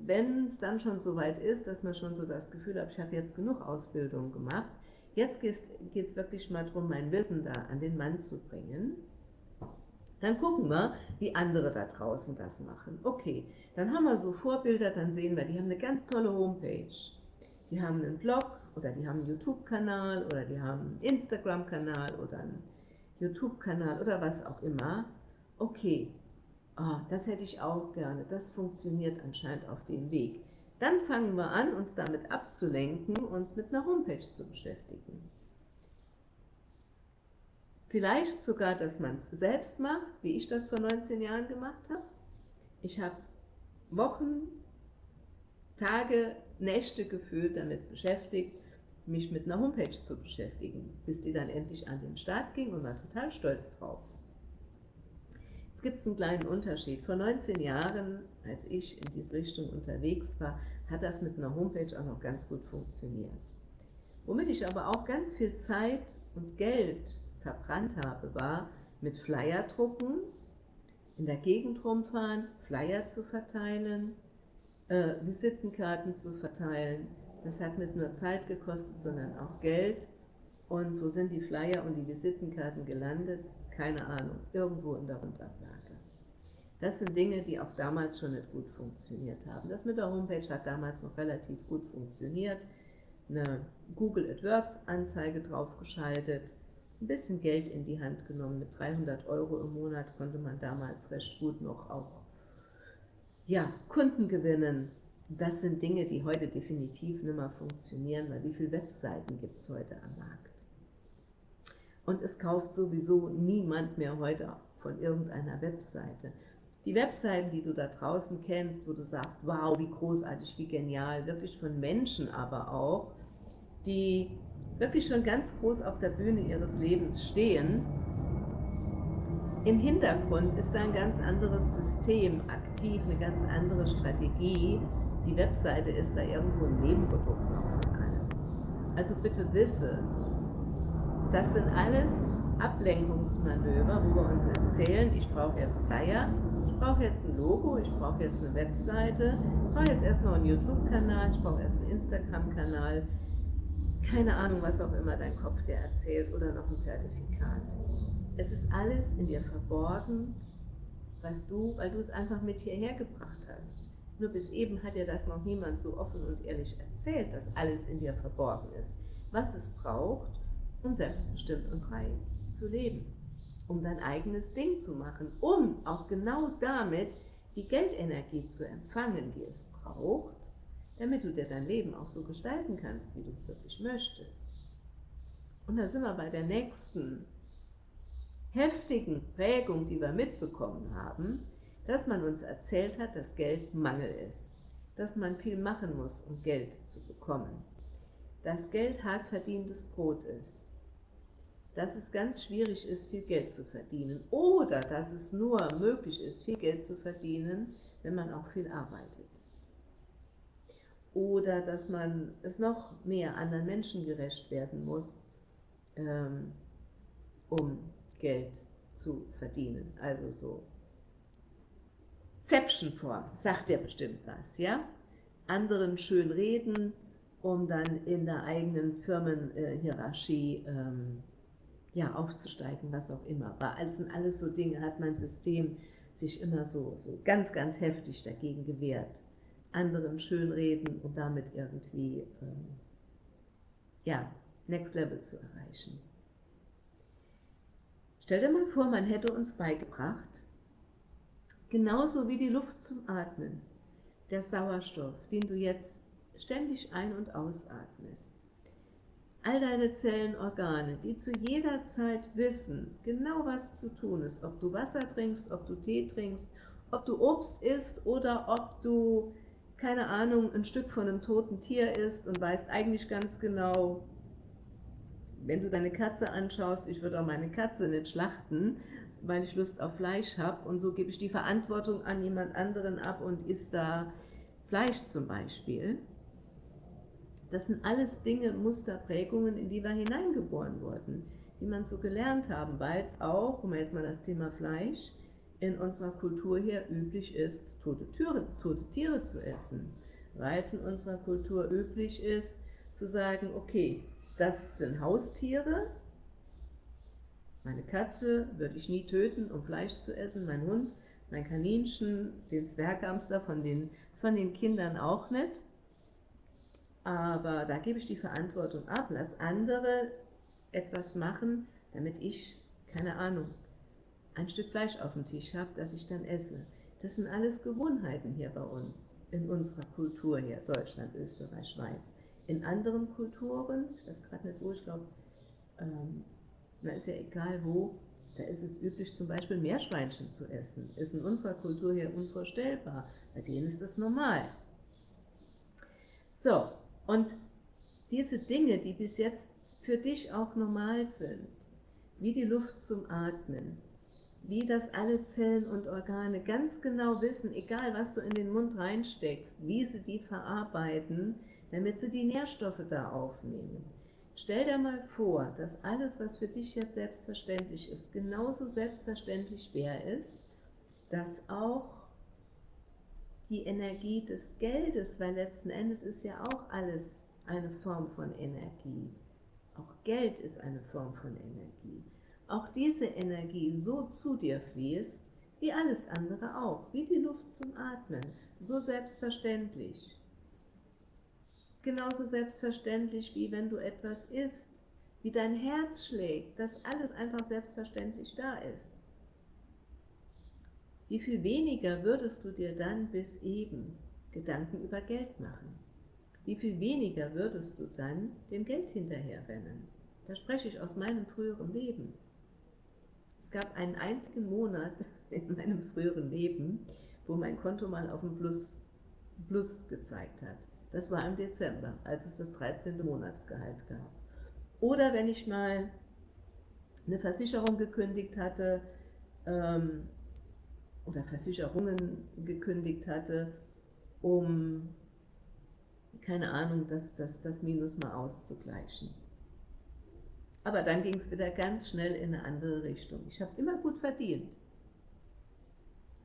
wenn es dann schon so weit ist, dass man schon so das Gefühl hat, ich habe jetzt genug Ausbildung gemacht, jetzt geht es wirklich mal darum, mein Wissen da an den Mann zu bringen, dann gucken wir, wie andere da draußen das machen. Okay, dann haben wir so Vorbilder, dann sehen wir, die haben eine ganz tolle Homepage. Die haben einen Blog oder die haben einen YouTube-Kanal oder die haben einen Instagram-Kanal oder einen YouTube-Kanal oder was auch immer. Okay, ah, das hätte ich auch gerne, das funktioniert anscheinend auf dem Weg. Dann fangen wir an, uns damit abzulenken, uns mit einer Homepage zu beschäftigen. Vielleicht sogar, dass man es selbst macht, wie ich das vor 19 Jahren gemacht habe. Ich habe Wochen, Tage, Nächte gefühlt damit beschäftigt, mich mit einer Homepage zu beschäftigen, bis die dann endlich an den Start ging und war total stolz drauf. Jetzt gibt es einen kleinen Unterschied. Vor 19 Jahren, als ich in diese Richtung unterwegs war, hat das mit einer Homepage auch noch ganz gut funktioniert. Womit ich aber auch ganz viel Zeit und Geld verbrannt habe, war mit Flyer drucken, in der Gegend rumfahren, Flyer zu verteilen, äh, Visitenkarten zu verteilen. Das hat nicht nur Zeit gekostet, sondern auch Geld. Und wo sind die Flyer und die Visitenkarten gelandet? Keine Ahnung, irgendwo in der Rundablage. Das sind Dinge, die auch damals schon nicht gut funktioniert haben. Das mit der Homepage hat damals noch relativ gut funktioniert. Eine Google AdWords Anzeige draufgeschaltet, ein bisschen Geld in die Hand genommen. Mit 300 Euro im Monat konnte man damals recht gut noch auch ja, Kunden gewinnen. Das sind Dinge, die heute definitiv nicht mehr funktionieren, weil wie viele Webseiten gibt es heute am Markt? Und es kauft sowieso niemand mehr heute von irgendeiner Webseite. Die Webseiten, die du da draußen kennst, wo du sagst, wow, wie großartig, wie genial, wirklich von Menschen aber auch, die wirklich schon ganz groß auf der Bühne ihres Lebens stehen, im Hintergrund ist da ein ganz anderes System aktiv, eine ganz andere Strategie. Die Webseite ist da irgendwo ein Nebenprodukt noch von allem. Also bitte wisse, das sind alles Ablenkungsmanöver, wo wir uns erzählen, ich brauche jetzt Flyer, ich brauche jetzt ein Logo, ich brauche jetzt eine Webseite, ich brauche jetzt erst noch einen YouTube-Kanal, ich brauche erst einen Instagram-Kanal, keine Ahnung, was auch immer dein Kopf dir erzählt oder noch ein Zertifikat. Es ist alles in dir verborgen, was du, weil du es einfach mit hierher gebracht hast. Nur bis eben hat dir das noch niemand so offen und ehrlich erzählt, dass alles in dir verborgen ist, was es braucht, um selbstbestimmt und frei zu leben, um dein eigenes Ding zu machen, um auch genau damit die Geldenergie zu empfangen, die es braucht, damit du dir dein Leben auch so gestalten kannst, wie du es wirklich möchtest. Und da sind wir bei der nächsten heftigen Prägung, die wir mitbekommen haben, dass man uns erzählt hat, dass Geld Mangel ist, dass man viel machen muss, um Geld zu bekommen, dass Geld hart verdientes Brot ist, dass es ganz schwierig ist, viel Geld zu verdienen oder dass es nur möglich ist, viel Geld zu verdienen, wenn man auch viel arbeitet oder dass man es noch mehr anderen Menschen gerecht werden muss, ähm, um Geld zu verdienen. Also so Zäpfchenform, sagt ja bestimmt was, ja? Anderen schön reden, um dann in der eigenen Firmenhierarchie ähm, ja, aufzusteigen, was auch immer. Bei alles sind alles so Dinge, hat mein System sich immer so, so ganz, ganz heftig dagegen gewehrt anderen schönreden und damit irgendwie ähm, ja, Next Level zu erreichen. Stell dir mal vor, man hätte uns beigebracht, genauso wie die Luft zum Atmen, der Sauerstoff, den du jetzt ständig ein- und ausatmest, all deine Zellen, Organe, die zu jeder Zeit wissen, genau was zu tun ist, ob du Wasser trinkst, ob du Tee trinkst, ob du Obst isst oder ob du keine Ahnung, ein Stück von einem toten Tier ist und weißt eigentlich ganz genau, wenn du deine Katze anschaust, ich würde auch meine Katze nicht schlachten, weil ich Lust auf Fleisch habe und so gebe ich die Verantwortung an jemand anderen ab und isst da Fleisch zum Beispiel. Das sind alles Dinge, Musterprägungen, in die wir hineingeboren wurden, die man so gelernt haben, weil es auch, um jetzt mal das Thema Fleisch, in unserer Kultur hier üblich ist, tote, Türe, tote Tiere zu essen. Weil es in unserer Kultur üblich ist, zu sagen, okay, das sind Haustiere, meine Katze würde ich nie töten, um Fleisch zu essen, mein Hund, mein Kaninchen, den Zwerghamster von den, von den Kindern auch nicht. Aber da gebe ich die Verantwortung ab, lass andere etwas machen, damit ich, keine Ahnung, ein Stück Fleisch auf dem Tisch habe, das ich dann esse. Das sind alles Gewohnheiten hier bei uns, in unserer Kultur hier, Deutschland, Österreich, Schweiz. In anderen Kulturen, ich weiß gerade nicht wo, ich glaube, ähm, da ist ja egal wo, da ist es üblich, zum Beispiel Meerschweinchen zu essen. Ist in unserer Kultur hier unvorstellbar. Bei denen ist das normal. So, und diese Dinge, die bis jetzt für dich auch normal sind, wie die Luft zum Atmen, wie das alle Zellen und Organe ganz genau wissen, egal was du in den Mund reinsteckst, wie sie die verarbeiten, damit sie die Nährstoffe da aufnehmen. Stell dir mal vor, dass alles, was für dich jetzt selbstverständlich ist, genauso selbstverständlich wäre es, dass auch die Energie des Geldes, weil letzten Endes ist ja auch alles eine Form von Energie. Auch Geld ist eine Form von Energie auch diese Energie so zu dir fließt, wie alles andere auch, wie die Luft zum Atmen, so selbstverständlich. Genauso selbstverständlich, wie wenn du etwas isst, wie dein Herz schlägt, dass alles einfach selbstverständlich da ist. Wie viel weniger würdest du dir dann bis eben Gedanken über Geld machen? Wie viel weniger würdest du dann dem Geld hinterherrennen? Da spreche ich aus meinem früheren Leben. Es gab einen einzigen Monat in meinem früheren Leben, wo mein Konto mal auf dem Plus, Plus gezeigt hat. Das war im Dezember, als es das 13. Monatsgehalt gab. Oder wenn ich mal eine Versicherung gekündigt hatte ähm, oder Versicherungen gekündigt hatte, um, keine Ahnung, das, das, das Minus mal auszugleichen. Aber dann ging es wieder ganz schnell in eine andere Richtung. Ich habe immer gut verdient.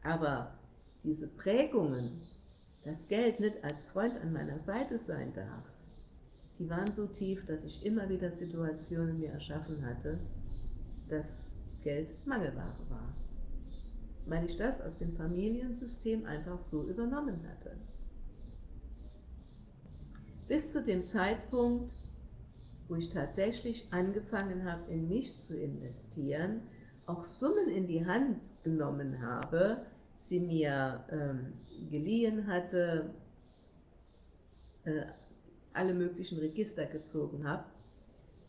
Aber diese Prägungen, dass Geld nicht als Freund an meiner Seite sein darf, die waren so tief, dass ich immer wieder Situationen mir erschaffen hatte, dass Geld Mangelware war. Weil ich das aus dem Familiensystem einfach so übernommen hatte. Bis zu dem Zeitpunkt, wo ich tatsächlich angefangen habe, in mich zu investieren, auch Summen in die Hand genommen habe, sie mir ähm, geliehen hatte, äh, alle möglichen Register gezogen habe,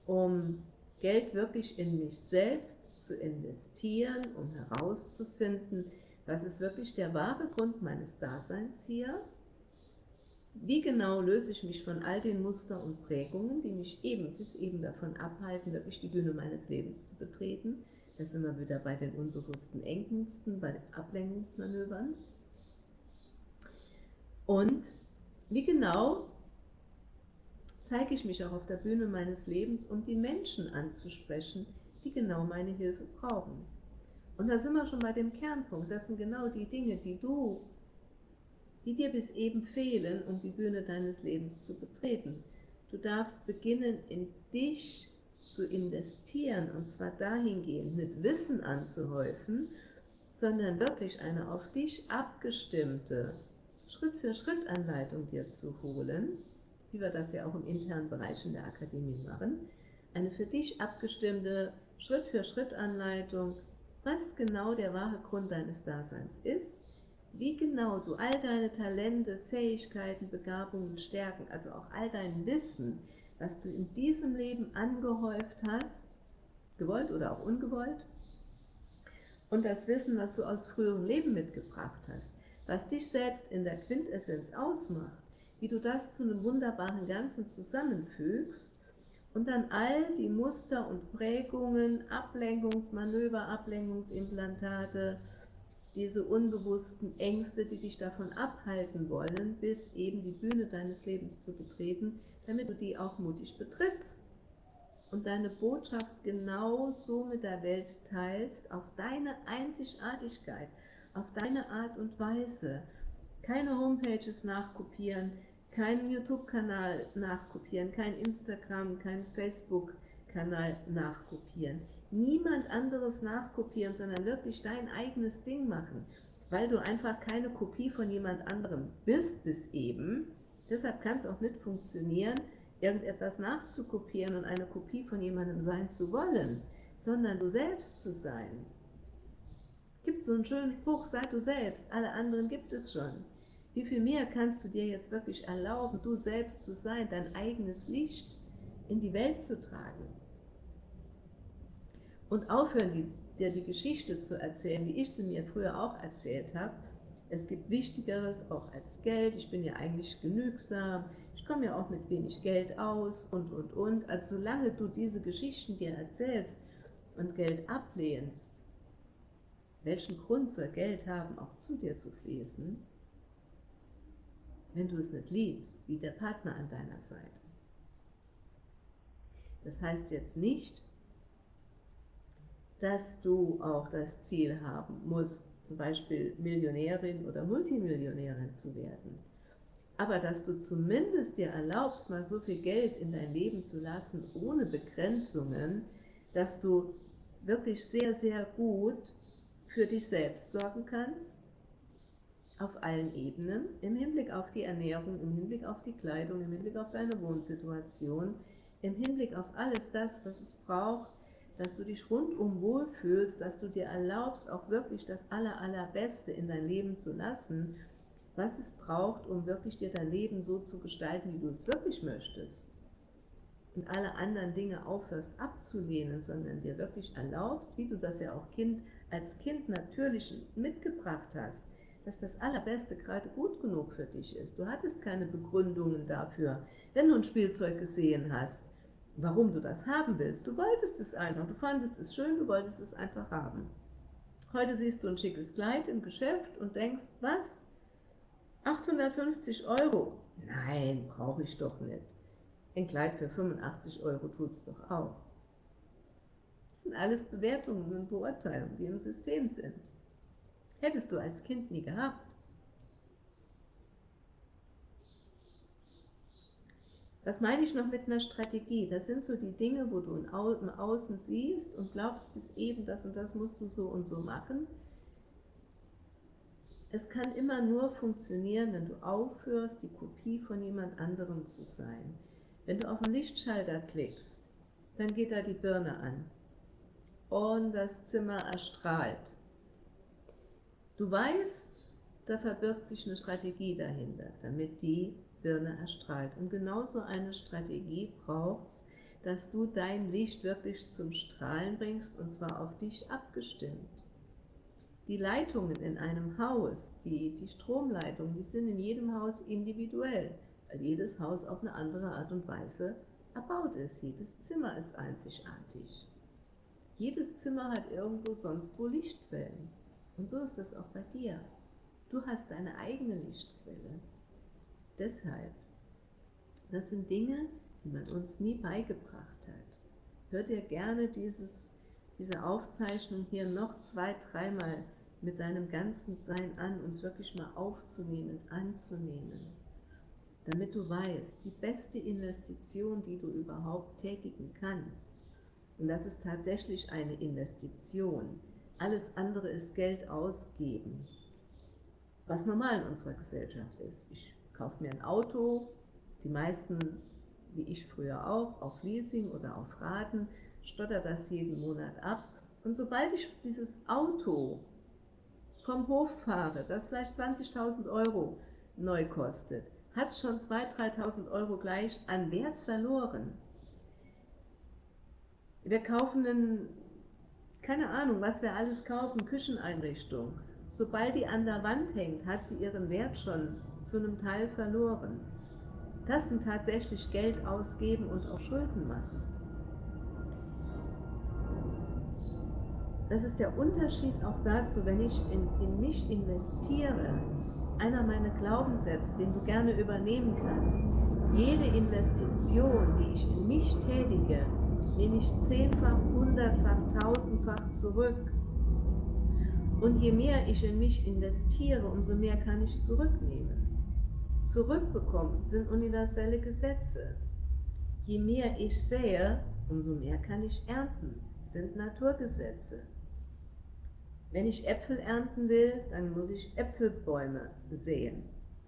um Geld wirklich in mich selbst zu investieren, um herauszufinden, was ist wirklich der wahre Grund meines Daseins hier wie genau löse ich mich von all den Mustern und Prägungen, die mich eben bis eben davon abhalten, wirklich die Bühne meines Lebens zu betreten? Da sind wir wieder bei den unbewussten Ängsten, bei den Ablenkungsmanövern. Und wie genau zeige ich mich auch auf der Bühne meines Lebens, um die Menschen anzusprechen, die genau meine Hilfe brauchen. Und da sind wir schon bei dem Kernpunkt. Das sind genau die Dinge, die du die dir bis eben fehlen, um die Bühne deines Lebens zu betreten. Du darfst beginnen, in dich zu investieren, und zwar dahingehend, nicht Wissen anzuhäufen, sondern wirklich eine auf dich abgestimmte Schritt-für-Schritt-Anleitung dir zu holen, wie wir das ja auch im internen Bereich in der Akademie machen, eine für dich abgestimmte Schritt-für-Schritt-Anleitung, was genau der wahre Grund deines Daseins ist, wie genau du all deine Talente, Fähigkeiten, Begabungen, Stärken, also auch all dein Wissen, was du in diesem Leben angehäuft hast, gewollt oder auch ungewollt, und das Wissen, was du aus früheren Leben mitgebracht hast, was dich selbst in der Quintessenz ausmacht, wie du das zu einem wunderbaren Ganzen zusammenfügst und dann all die Muster und Prägungen, Ablenkungsmanöver, Ablenkungsimplantate, diese unbewussten Ängste, die dich davon abhalten wollen, bis eben die Bühne deines Lebens zu betreten, damit du die auch mutig betrittst und deine Botschaft genau so mit der Welt teilst, auf deine Einzigartigkeit, auf deine Art und Weise. Keine Homepages nachkopieren, keinen YouTube-Kanal nachkopieren, kein Instagram, kein Facebook-Kanal nachkopieren niemand anderes nachkopieren, sondern wirklich dein eigenes Ding machen, weil du einfach keine Kopie von jemand anderem bist bis eben. Deshalb kann es auch nicht funktionieren, irgendetwas nachzukopieren und eine Kopie von jemandem sein zu wollen, sondern du selbst zu sein. Gibt so einen schönen Spruch, sei du selbst, alle anderen gibt es schon. Wie viel mehr kannst du dir jetzt wirklich erlauben, du selbst zu sein, dein eigenes Licht in die Welt zu tragen? Und aufhören, dir die Geschichte zu erzählen, wie ich sie mir früher auch erzählt habe. Es gibt Wichtigeres auch als Geld. Ich bin ja eigentlich genügsam. Ich komme ja auch mit wenig Geld aus und, und, und. Also solange du diese Geschichten dir erzählst und Geld ablehnst, welchen Grund soll Geld haben, auch zu dir zu fließen, wenn du es nicht liebst, wie der Partner an deiner Seite? Das heißt jetzt nicht, dass du auch das Ziel haben musst, zum Beispiel Millionärin oder Multimillionärin zu werden. Aber dass du zumindest dir erlaubst, mal so viel Geld in dein Leben zu lassen, ohne Begrenzungen, dass du wirklich sehr, sehr gut für dich selbst sorgen kannst, auf allen Ebenen, im Hinblick auf die Ernährung, im Hinblick auf die Kleidung, im Hinblick auf deine Wohnsituation, im Hinblick auf alles das, was es braucht, dass du dich rundum wohlfühlst, dass du dir erlaubst, auch wirklich das Aller, Allerbeste in dein Leben zu lassen, was es braucht, um wirklich dir dein Leben so zu gestalten, wie du es wirklich möchtest. Und alle anderen Dinge aufhörst abzulehnen, sondern dir wirklich erlaubst, wie du das ja auch kind, als Kind natürlich mitgebracht hast, dass das Allerbeste gerade gut genug für dich ist. Du hattest keine Begründungen dafür. Wenn du ein Spielzeug gesehen hast, warum du das haben willst. Du wolltest es einfach, du fandest es schön, du wolltest es einfach haben. Heute siehst du ein schickes Kleid im Geschäft und denkst, was? 850 Euro? Nein, brauche ich doch nicht. Ein Kleid für 85 Euro tut es doch auch. Das sind alles Bewertungen und Beurteilungen, die im System sind. Hättest du als Kind nie gehabt. Was meine ich noch mit einer Strategie? Das sind so die Dinge, wo du im Außen siehst und glaubst, bis eben das und das musst du so und so machen. Es kann immer nur funktionieren, wenn du aufhörst, die Kopie von jemand anderem zu sein. Wenn du auf den Lichtschalter klickst, dann geht da die Birne an und das Zimmer erstrahlt. Du weißt, da verbirgt sich eine Strategie dahinter, damit die Birne erstrahlt. Und genauso eine Strategie braucht es, dass du dein Licht wirklich zum Strahlen bringst und zwar auf dich abgestimmt. Die Leitungen in einem Haus, die, die Stromleitungen, die sind in jedem Haus individuell, weil jedes Haus auf eine andere Art und Weise erbaut ist. Jedes Zimmer ist einzigartig. Jedes Zimmer hat irgendwo sonst wo Lichtquellen. Und so ist das auch bei dir. Du hast deine eigene Lichtquelle. Deshalb, das sind Dinge, die man uns nie beigebracht hat. Hör dir gerne dieses, diese Aufzeichnung hier noch zwei, dreimal mit deinem ganzen Sein an, uns wirklich mal aufzunehmen, anzunehmen, damit du weißt, die beste Investition, die du überhaupt tätigen kannst, und das ist tatsächlich eine Investition, alles andere ist Geld ausgeben, was normal in unserer Gesellschaft ist. Ich kaufe mir ein Auto, die meisten, wie ich früher auch, auf Leasing oder auf Raten, stotter das jeden Monat ab. Und sobald ich dieses Auto vom Hof fahre, das vielleicht 20.000 Euro neu kostet, hat es schon 2.000, 3.000 Euro gleich an Wert verloren. Wir kaufen einen, keine Ahnung, was wir alles kaufen, Kücheneinrichtung. Sobald die an der Wand hängt, hat sie ihren Wert schon zu einem Teil verloren. Das sind tatsächlich Geld ausgeben und auch Schulden machen. Das ist der Unterschied auch dazu, wenn ich in, in mich investiere. Einer meiner Glaubenssätze, den du gerne übernehmen kannst. Jede Investition, die ich in mich tätige, nehme ich zehnfach, hundertfach, tausendfach zurück. Und je mehr ich in mich investiere, umso mehr kann ich zurücknehmen zurückbekommen, sind universelle Gesetze. Je mehr ich sähe, umso mehr kann ich ernten, sind Naturgesetze. Wenn ich Äpfel ernten will, dann muss ich Äpfelbäume säen,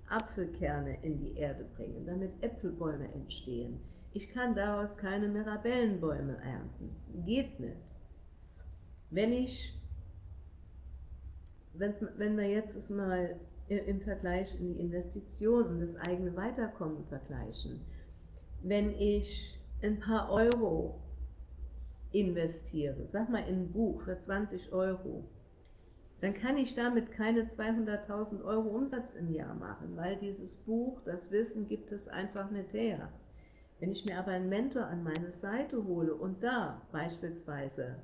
Apfelkerne in die Erde bringen, damit Äpfelbäume entstehen. Ich kann daraus keine Mirabellenbäume ernten. Geht nicht. Wenn ich, wenn wir jetzt mal im Vergleich in die Investition und das eigene Weiterkommen vergleichen. Wenn ich ein paar Euro investiere, sag mal in ein Buch für 20 Euro, dann kann ich damit keine 200.000 Euro Umsatz im Jahr machen, weil dieses Buch, das Wissen gibt es einfach nicht her. Wenn ich mir aber einen Mentor an meine Seite hole und da beispielsweise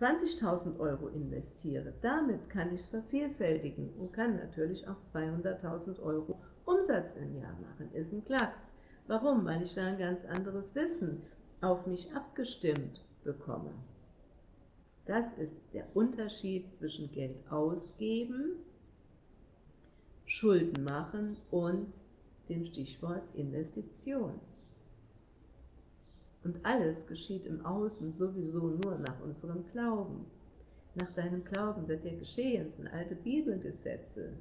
20.000 Euro investiere, damit kann ich es vervielfältigen und kann natürlich auch 200.000 Euro Umsatz im Jahr machen. Ist ein Klacks. Warum? Weil ich da ein ganz anderes Wissen auf mich abgestimmt bekomme. Das ist der Unterschied zwischen Geld ausgeben, Schulden machen und dem Stichwort Investition. Und alles geschieht im Außen sowieso nur nach unserem Glauben. Nach deinem Glauben wird dir geschehen, sind alte Bibelgesetze.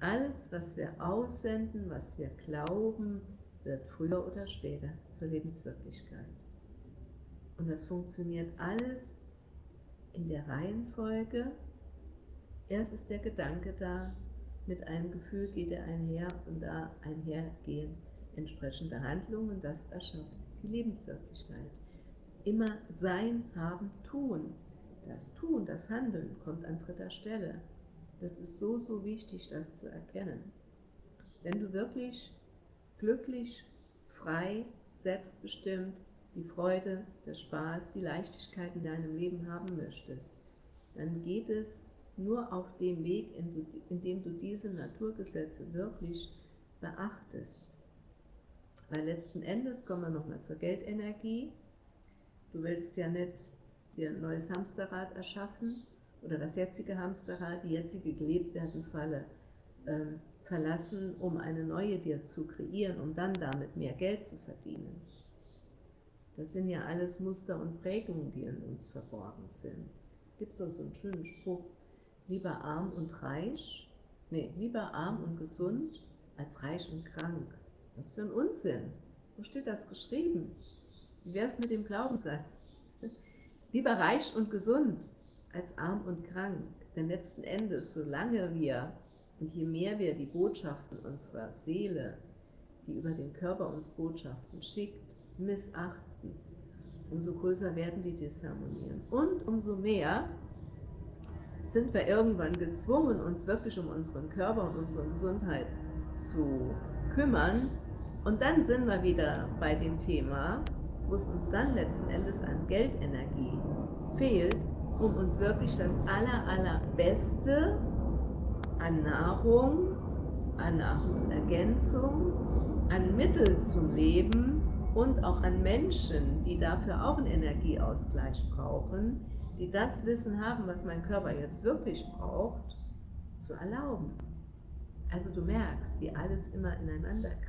Alles, was wir aussenden, was wir glauben, wird früher oder später zur Lebenswirklichkeit. Und das funktioniert alles in der Reihenfolge. Erst ist der Gedanke da, mit einem Gefühl geht er einher und da einhergehen entsprechende Handlungen, das erschafft die Lebenswirklichkeit. Immer Sein, Haben, Tun. Das Tun, das Handeln kommt an dritter Stelle. Das ist so, so wichtig, das zu erkennen. Wenn du wirklich glücklich, frei, selbstbestimmt die Freude, der Spaß, die Leichtigkeit in deinem Leben haben möchtest, dann geht es nur auf dem Weg, in dem du diese Naturgesetze wirklich beachtest. Weil letzten Endes kommen wir nochmal zur Geldenergie. Du willst ja nicht dir ein neues Hamsterrad erschaffen oder das jetzige Hamsterrad, die jetzige gelebt werden Falle ähm, verlassen, um eine neue dir zu kreieren, um dann damit mehr Geld zu verdienen. Das sind ja alles Muster und Prägungen, die in uns verborgen sind. Gibt es auch so einen schönen Spruch, lieber arm und reich, nee, lieber arm und gesund als reich und krank. Was für ein Unsinn. Wo steht das geschrieben? Wie wäre es mit dem Glaubenssatz? Lieber reich und gesund als arm und krank. Denn letzten Endes, solange wir und je mehr wir die Botschaften unserer Seele, die über den Körper uns Botschaften schickt, missachten, umso größer werden die Disharmonien. Und umso mehr sind wir irgendwann gezwungen, uns wirklich um unseren Körper und unsere Gesundheit zu kümmern, und dann sind wir wieder bei dem Thema, wo es uns dann letzten Endes an Geldenergie fehlt, um uns wirklich das aller, allerbeste an Nahrung, an Nahrungsergänzung, an Mittel zum Leben und auch an Menschen, die dafür auch einen Energieausgleich brauchen, die das Wissen haben, was mein Körper jetzt wirklich braucht, zu erlauben. Also du merkst, wie alles immer ineinander greift.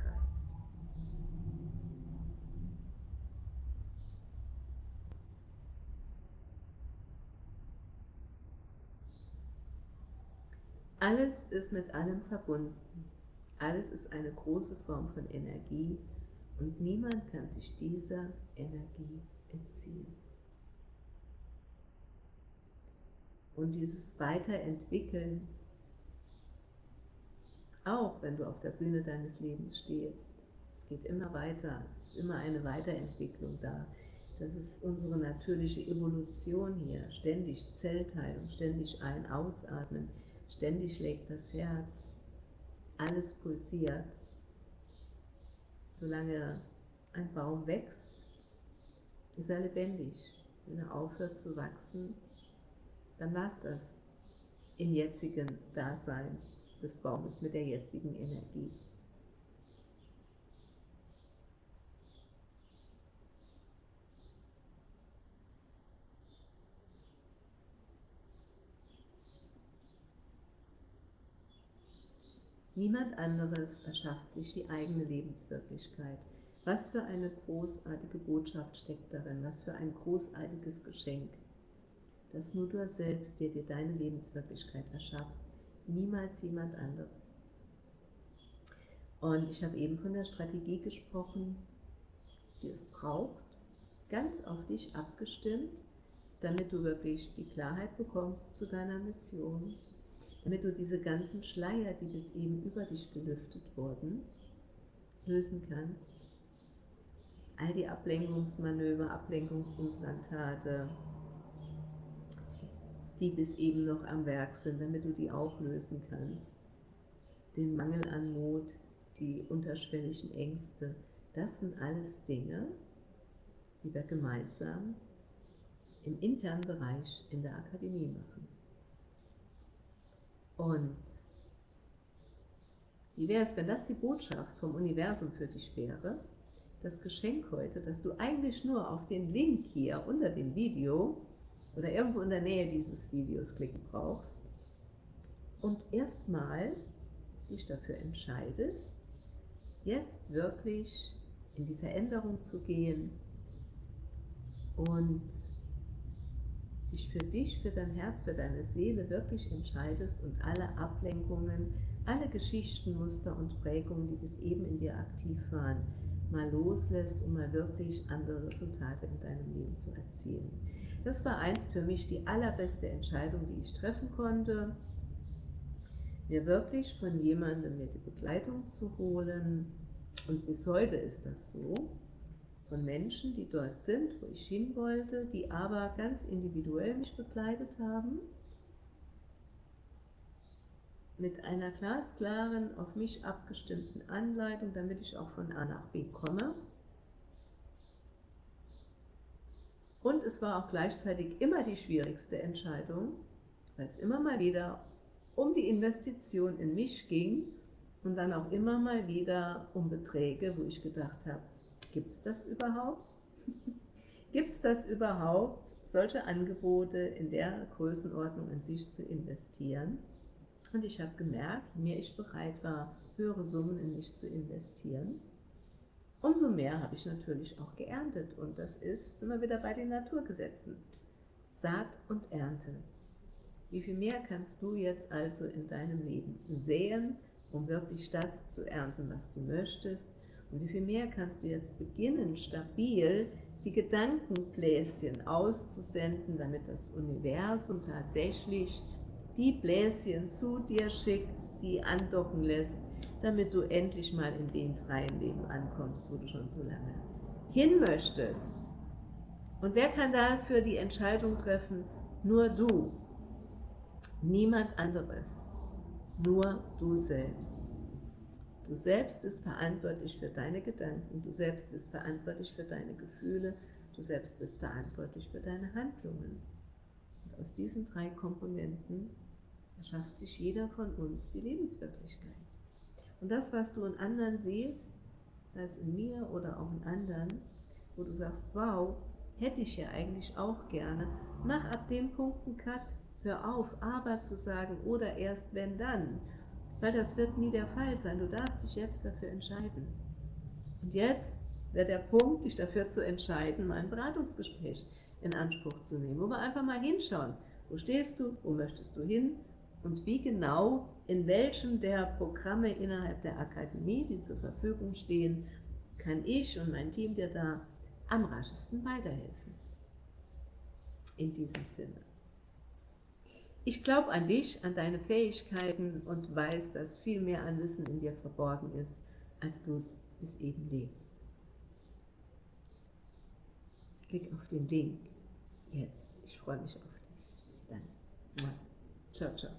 Alles ist mit allem verbunden. Alles ist eine große Form von Energie und niemand kann sich dieser Energie entziehen. Und dieses Weiterentwickeln, auch wenn du auf der Bühne deines Lebens stehst, es geht immer weiter, es ist immer eine Weiterentwicklung da. Das ist unsere natürliche Evolution hier, ständig Zellteilung, ständig ein-ausatmen, Ständig schlägt das Herz, alles pulsiert. Solange ein Baum wächst, ist er lebendig. Wenn er aufhört zu wachsen, dann war es das im jetzigen Dasein des Baumes mit der jetzigen Energie. Niemand anderes erschafft sich die eigene Lebenswirklichkeit. Was für eine großartige Botschaft steckt darin, was für ein großartiges Geschenk, dass nur du selbst dir, dir deine Lebenswirklichkeit erschaffst, niemals jemand anderes. Und ich habe eben von der Strategie gesprochen, die es braucht, ganz auf dich abgestimmt, damit du wirklich die Klarheit bekommst zu deiner Mission, damit du diese ganzen Schleier, die bis eben über dich gelüftet wurden, lösen kannst. all die Ablenkungsmanöver, Ablenkungsimplantate, die bis eben noch am Werk sind, damit du die auch lösen kannst. Den Mangel an Mut, die unterschwelligen Ängste, das sind alles Dinge, die wir gemeinsam im internen Bereich in der Akademie machen. Und wie wäre es, wenn das die Botschaft vom Universum für dich wäre? Das Geschenk heute, dass du eigentlich nur auf den Link hier unter dem Video oder irgendwo in der Nähe dieses Videos klicken brauchst und erstmal dich dafür entscheidest, jetzt wirklich in die Veränderung zu gehen und dich für dich, für dein Herz, für deine Seele wirklich entscheidest und alle Ablenkungen, alle Geschichten, Muster und Prägungen, die bis eben in dir aktiv waren, mal loslässt, um mal wirklich andere Resultate in deinem Leben zu erzielen. Das war einst für mich die allerbeste Entscheidung, die ich treffen konnte, mir wirklich von jemandem mir die Begleitung zu holen. Und bis heute ist das so, von Menschen, die dort sind, wo ich hin wollte, die aber ganz individuell mich begleitet haben, mit einer glasklaren, auf mich abgestimmten Anleitung, damit ich auch von A nach B komme. Und es war auch gleichzeitig immer die schwierigste Entscheidung, weil es immer mal wieder um die Investition in mich ging und dann auch immer mal wieder um Beträge, wo ich gedacht habe, gibt es das überhaupt? gibt es das überhaupt, solche Angebote in der Größenordnung in sich zu investieren? Und ich habe gemerkt, je mehr ich bereit war, höhere Summen in mich zu investieren, umso mehr habe ich natürlich auch geerntet. Und das ist, wir wieder bei den Naturgesetzen. Saat und Ernte. Wie viel mehr kannst du jetzt also in deinem Leben sehen, um wirklich das zu ernten, was du möchtest? Und wie viel mehr kannst du jetzt beginnen, stabil die Gedankenbläschen auszusenden, damit das Universum tatsächlich die Bläschen zu dir schickt, die andocken lässt, damit du endlich mal in dem freien Leben ankommst, wo du schon so lange hin möchtest. Und wer kann dafür die Entscheidung treffen? Nur du. Niemand anderes. Nur du selbst. Du selbst bist verantwortlich für deine Gedanken, du selbst bist verantwortlich für deine Gefühle, du selbst bist verantwortlich für deine Handlungen. Und aus diesen drei Komponenten erschafft sich jeder von uns die Lebenswirklichkeit. Und das, was du in anderen siehst, sei es in mir oder auch in anderen, wo du sagst, wow, hätte ich ja eigentlich auch gerne, mach ab dem Punkt einen Cut, hör auf, aber zu sagen oder erst wenn dann, weil das wird nie der Fall sein. Du darfst dich jetzt dafür entscheiden. Und jetzt wäre der Punkt, dich dafür zu entscheiden, ein Beratungsgespräch in Anspruch zu nehmen, wo wir einfach mal hinschauen, wo stehst du, wo möchtest du hin und wie genau in welchem der Programme innerhalb der Akademie, die zur Verfügung stehen, kann ich und mein Team dir da am raschesten weiterhelfen. In diesem Sinne. Ich glaube an dich, an deine Fähigkeiten und weiß, dass viel mehr an Wissen in dir verborgen ist, als du es bis eben lebst. Klick auf den Link jetzt. Ich freue mich auf dich. Bis dann. Ciao, ciao.